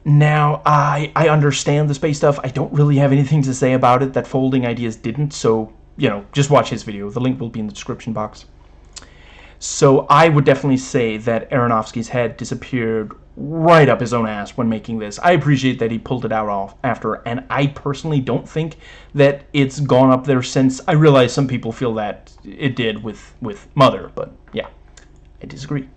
Now, I, I understand the space stuff. I don't really have anything to say about it that Folding Ideas didn't, so, you know, just watch his video. The link will be in the description box. So I would definitely say that Aronofsky's head disappeared right up his own ass when making this. I appreciate that he pulled it out off after, and I personally don't think that it's gone up there since. I realize some people feel that it did with, with Mother, but yeah, I disagree.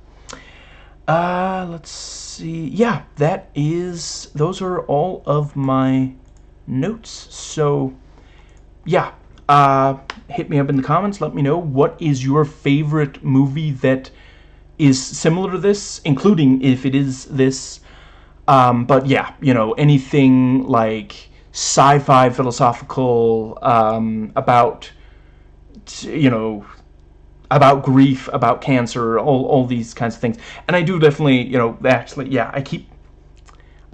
Uh, let's see. Yeah, that is, those are all of my notes. So, yeah, uh, hit me up in the comments. Let me know what is your favorite movie that is similar to this, including if it is this. Um, but yeah, you know, anything like sci-fi philosophical um, about, you know, about grief, about cancer, all, all these kinds of things. And I do definitely, you know, actually, yeah, I keep,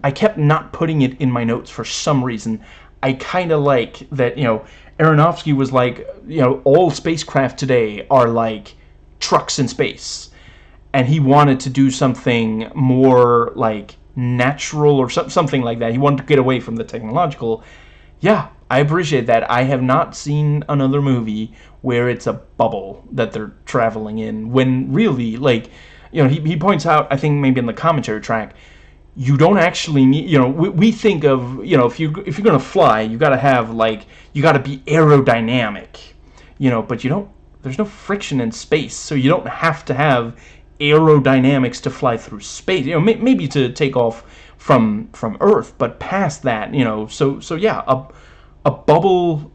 I kept not putting it in my notes for some reason. I kind of like that, you know, Aronofsky was like, you know, all spacecraft today are like trucks in space. And he wanted to do something more like natural or something like that. He wanted to get away from the technological. Yeah, I appreciate that. I have not seen another movie where it's a bubble that they're traveling in when really, like, you know, he, he points out, I think maybe in the commentary track, you don't actually need, you know, we, we think of, you know, if you if you're gonna fly, you gotta have like, you gotta be aerodynamic, you know, but you don't. There's no friction in space, so you don't have to have aerodynamics to fly through space. You know, may, maybe to take off from from Earth, but past that, you know, so so yeah, a a bubble.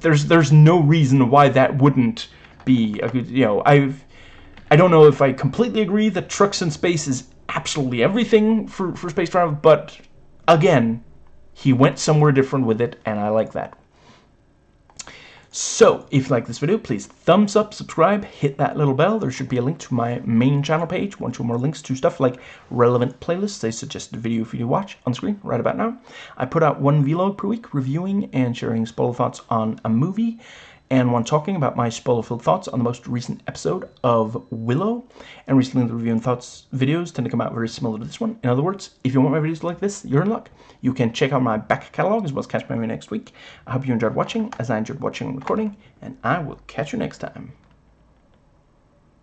There's there's no reason why that wouldn't be a good. You know, I've I don't know if I completely agree that trucks in space is absolutely everything for for space travel, but again, he went somewhere different with it, and I like that. So, if you like this video, please thumbs up, subscribe, hit that little bell. There should be a link to my main channel page, one, two more links to stuff like relevant playlists, a suggested video for you to watch on screen right about now. I put out one vlog per week reviewing and sharing spoiler thoughts on a movie and one talking about my spoiler-filled thoughts on the most recent episode of Willow. And recently the review and thoughts videos tend to come out very similar to this one. In other words, if you want my videos like this, you're in luck. You can check out my back catalog as well as catch my next week. I hope you enjoyed watching, as I enjoyed watching and recording, and I will catch you next time.